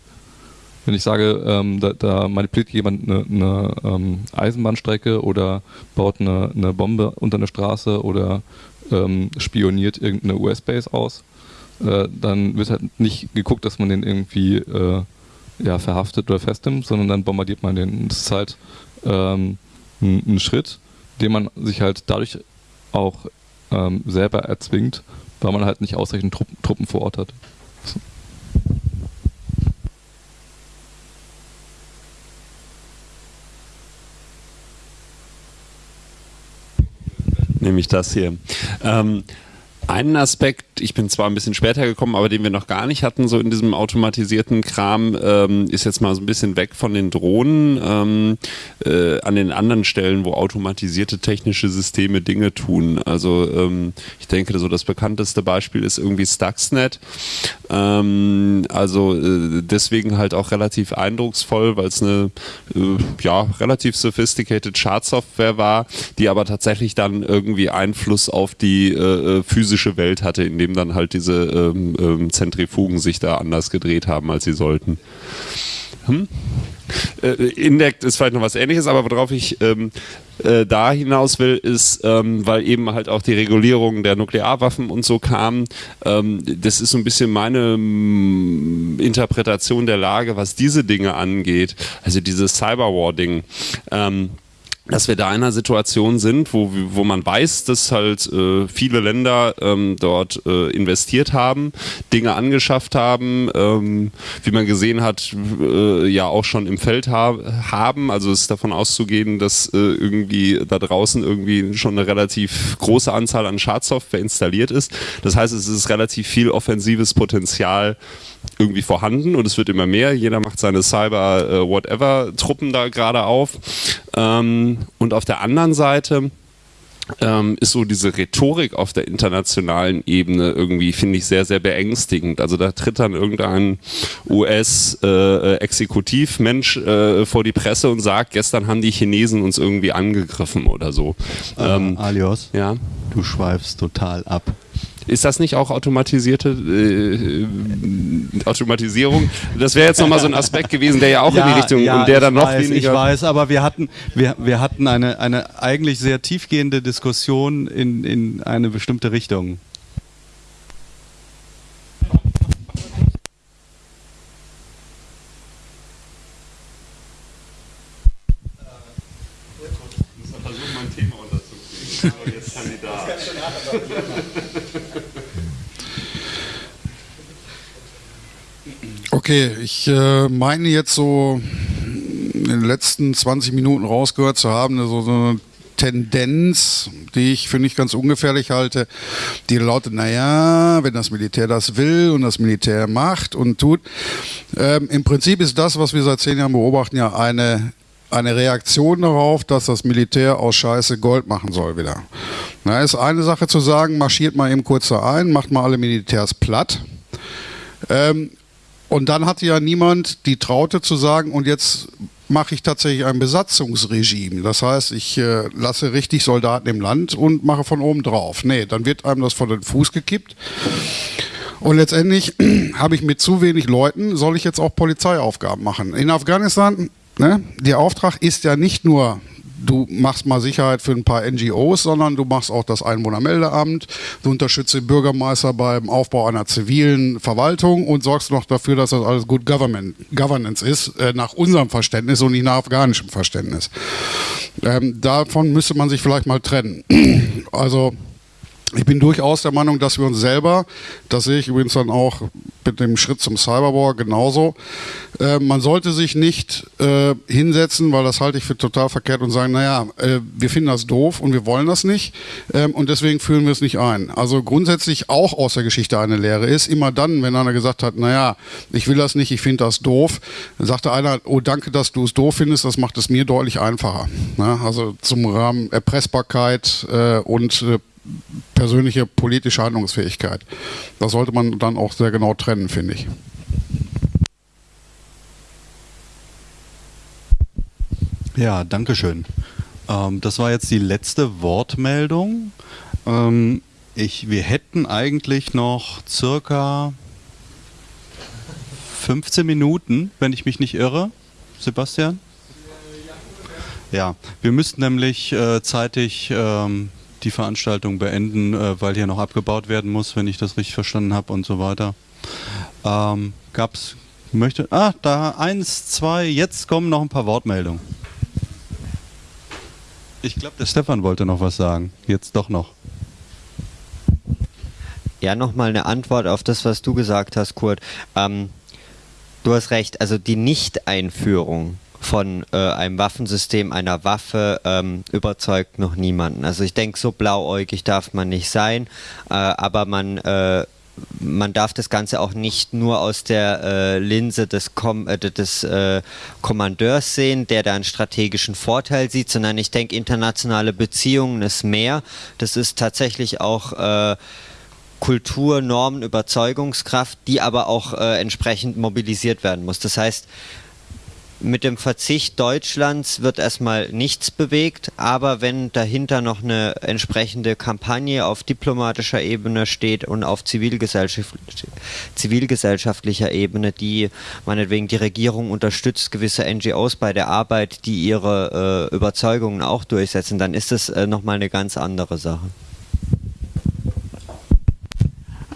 Wenn ich sage, ähm, da, da, manipuliert jemand eine, eine ähm, Eisenbahnstrecke oder baut eine, eine, Bombe unter eine Straße oder ähm, spioniert irgendeine US-Base aus, äh, dann wird halt nicht geguckt, dass man den irgendwie äh, ja, verhaftet oder festnimmt, sondern dann bombardiert man den. Das ist halt ähm, ein, Schritt, den man sich halt dadurch auch ähm, selber erzwingt, weil man halt nicht ausreichend Truppen, Truppen vor Ort hat. So. nämlich das hier. Ähm, einen Aspekt, ich bin zwar ein bisschen später gekommen, aber den wir noch gar nicht hatten, so in diesem automatisierten Kram, ähm, ist jetzt mal so ein bisschen weg von den Drohnen ähm, äh, an den anderen Stellen, wo automatisierte technische Systeme Dinge tun. Also ähm, ich denke, so das bekannteste Beispiel ist irgendwie Stuxnet. Ähm, also äh, deswegen halt auch relativ eindrucksvoll, weil es eine äh, ja, relativ sophisticated Chartsoftware war, die aber tatsächlich dann irgendwie Einfluss auf die äh, äh physische physische Welt hatte, in dem dann halt diese ähm, ähm, Zentrifugen sich da anders gedreht haben, als sie sollten. Hm? Äh, Indect ist vielleicht noch was ähnliches, aber worauf ich ähm, äh, da hinaus will, ist, ähm, weil eben halt auch die Regulierung der Nuklearwaffen und so kam, ähm, das ist so ein bisschen meine ähm, Interpretation der Lage, was diese Dinge angeht, also dieses Cyberwar-Ding. Ähm, dass wir da in einer Situation sind, wo, wo man weiß, dass halt äh, viele Länder ähm, dort äh, investiert haben, Dinge angeschafft haben, ähm, wie man gesehen hat, äh, ja auch schon im Feld ha haben. Also es ist davon auszugehen, dass äh, irgendwie da draußen irgendwie schon eine relativ große Anzahl an Schadsoftware installiert ist. Das heißt, es ist relativ viel offensives Potenzial irgendwie vorhanden und es wird immer mehr. Jeder macht seine Cyber-Whatever-Truppen äh, da gerade auf. Ähm, und auf der anderen Seite ähm, ist so diese Rhetorik auf der internationalen Ebene irgendwie, finde ich, sehr, sehr beängstigend. Also da tritt dann irgendein US-Exekutivmensch äh, äh, vor die Presse und sagt, gestern haben die Chinesen uns irgendwie angegriffen oder so. Ähm, Alios, ja? du schweifst total ab. Ist das nicht auch automatisierte äh, Automatisierung? Das wäre jetzt nochmal so ein Aspekt gewesen, der ja auch ja, in die Richtung ja, und der dann noch weiß, weniger. Ich weiß, aber wir hatten, wir, wir hatten eine, eine eigentlich sehr tiefgehende Diskussion in, in eine bestimmte Richtung. Okay, ich äh, meine jetzt so in den letzten 20 Minuten rausgehört zu haben, so, so eine Tendenz, die ich für nicht ganz ungefährlich halte, die lautet, naja, wenn das Militär das will und das Militär macht und tut. Ähm, Im Prinzip ist das, was wir seit zehn Jahren beobachten, ja eine eine Reaktion darauf, dass das Militär aus Scheiße Gold machen soll wieder. Na, ist eine Sache zu sagen, marschiert mal eben kurz da ein, macht mal alle Militärs platt. Ähm, und dann hatte ja niemand die Traute zu sagen, und jetzt mache ich tatsächlich ein Besatzungsregime. Das heißt, ich äh, lasse richtig Soldaten im Land und mache von oben drauf. Nee, dann wird einem das vor den Fuß gekippt. Und letztendlich habe ich mit zu wenig Leuten, soll ich jetzt auch Polizeiaufgaben machen. In Afghanistan Ne? Der Auftrag ist ja nicht nur, du machst mal Sicherheit für ein paar NGOs, sondern du machst auch das Einwohnermeldeamt, du unterstützt den Bürgermeister beim Aufbau einer zivilen Verwaltung und sorgst noch dafür, dass das alles gut Government, Governance ist, äh, nach unserem Verständnis und nicht nach afghanischem Verständnis. Ähm, davon müsste man sich vielleicht mal trennen. Also Ich bin durchaus der Meinung, dass wir uns selber, das sehe ich übrigens dann auch mit dem Schritt zum Cyberwar genauso, äh, man sollte sich nicht äh, hinsetzen, weil das halte ich für total verkehrt und sagen, naja, äh, wir finden das doof und wir wollen das nicht ähm, und deswegen führen wir es nicht ein. Also grundsätzlich auch aus der Geschichte eine Lehre ist, immer dann, wenn einer gesagt hat, naja, ich will das nicht, ich finde das doof, dann sagte einer, oh danke, dass du es doof findest, das macht es mir deutlich einfacher. Ja, also zum Rahmen Erpressbarkeit äh, und äh, persönliche politische Handlungsfähigkeit. Das sollte man dann auch sehr genau trennen, finde ich. Ja, danke schön. Ähm, das war jetzt die letzte Wortmeldung. Ähm, ich, wir hätten eigentlich noch circa 15 Minuten, wenn ich mich nicht irre. Sebastian? Ja, wir müssten nämlich äh, zeitig ähm, die Veranstaltung beenden, äh, weil hier noch abgebaut werden muss, wenn ich das richtig verstanden habe und so weiter. Ähm, gab's, möchte, ah, da eins, zwei, jetzt kommen noch ein paar Wortmeldungen. Ich glaube, der Stefan wollte noch was sagen. Jetzt doch noch. Ja, nochmal eine Antwort auf das, was du gesagt hast, Kurt. Ähm, du hast recht, also die Nicht-Einführung von äh, einem Waffensystem, einer Waffe, ähm, überzeugt noch niemanden. Also ich denke, so blauäugig darf man nicht sein, äh, aber man äh, man darf das Ganze auch nicht nur aus der äh, Linse des, Kom äh, des äh, Kommandeurs sehen, der da einen strategischen Vorteil sieht, sondern ich denke, internationale Beziehungen ist mehr. Das ist tatsächlich auch äh, Kultur, Normen, Überzeugungskraft, die aber auch äh, entsprechend mobilisiert werden muss. Das heißt, mit dem Verzicht Deutschlands wird erstmal nichts bewegt, aber wenn dahinter noch eine entsprechende Kampagne auf diplomatischer Ebene steht und auf Zivilgesellschaft, zivilgesellschaftlicher Ebene, die meinetwegen die Regierung unterstützt, gewisse NGOs bei der Arbeit, die ihre äh, Überzeugungen auch durchsetzen, dann ist das äh, nochmal eine ganz andere Sache.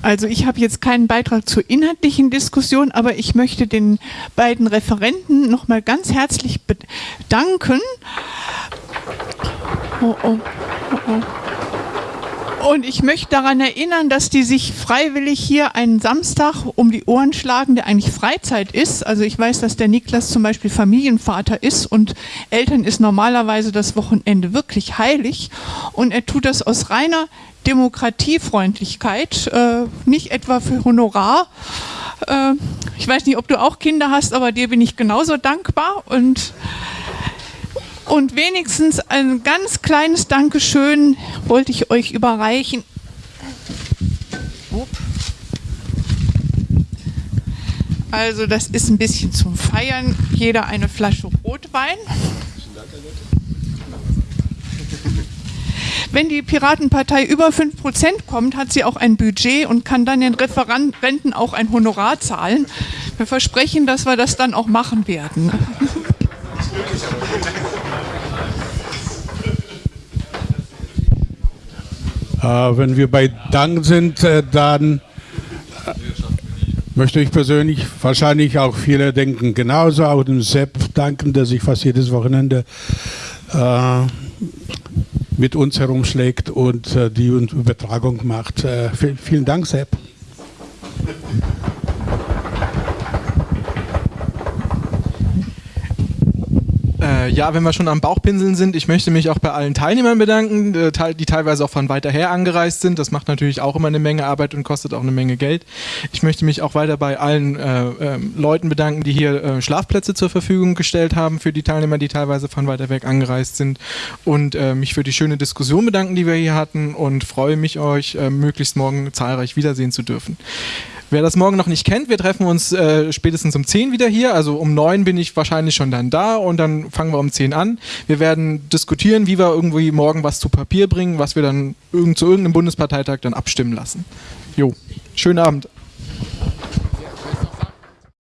Also ich habe jetzt keinen Beitrag zur inhaltlichen Diskussion, aber ich möchte den beiden Referenten nochmal ganz herzlich bedanken. Oh, oh, oh, Und ich möchte daran erinnern, dass die sich freiwillig hier einen Samstag um die Ohren schlagen, der eigentlich Freizeit ist. Also ich weiß, dass der Niklas zum Beispiel Familienvater ist und Eltern ist normalerweise das Wochenende wirklich heilig. Und er tut das aus reiner Demokratiefreundlichkeit, äh, nicht etwa für Honorar. Äh, ich weiß nicht, ob du auch Kinder hast, aber dir bin ich genauso dankbar und und wenigstens ein ganz kleines Dankeschön wollte ich euch überreichen. Also das ist ein bisschen zum Feiern. Jeder eine Flasche Rotwein. Wenn die Piratenpartei über 5% kommt, hat sie auch ein Budget und kann dann den Referenten auch ein Honorar zahlen. Wir versprechen, dass wir das dann auch machen werden. Äh, wenn wir bei Dank sind, äh, dann äh, möchte ich persönlich wahrscheinlich auch viele denken. Genauso auch dem Sepp danken, der sich fast jedes Wochenende äh, mit uns herumschlägt und äh, die Übertragung macht. Äh, vielen Dank, Sepp. Äh, ja, wenn wir schon am Bauchpinseln sind, ich möchte mich auch bei allen Teilnehmern bedanken, äh, die teilweise auch von weiter her angereist sind. Das macht natürlich auch immer eine Menge Arbeit und kostet auch eine Menge Geld. Ich möchte mich auch weiter bei allen äh, äh, Leuten bedanken, die hier äh, Schlafplätze zur Verfügung gestellt haben für die Teilnehmer, die teilweise von weiter weg angereist sind. Und äh, mich für die schöne Diskussion bedanken, die wir hier hatten und freue mich, euch möglichst morgen zahlreich wiedersehen zu dürfen. Wer das morgen noch nicht kennt, wir treffen uns äh, spätestens um 10 wieder hier. Also um 9 bin ich wahrscheinlich schon dann da und dann fangen wir um 10 an. Wir werden diskutieren, wie wir irgendwie morgen was zu Papier bringen, was wir dann irgend, zu irgendeinem Bundesparteitag dann abstimmen lassen. Jo, schönen Abend.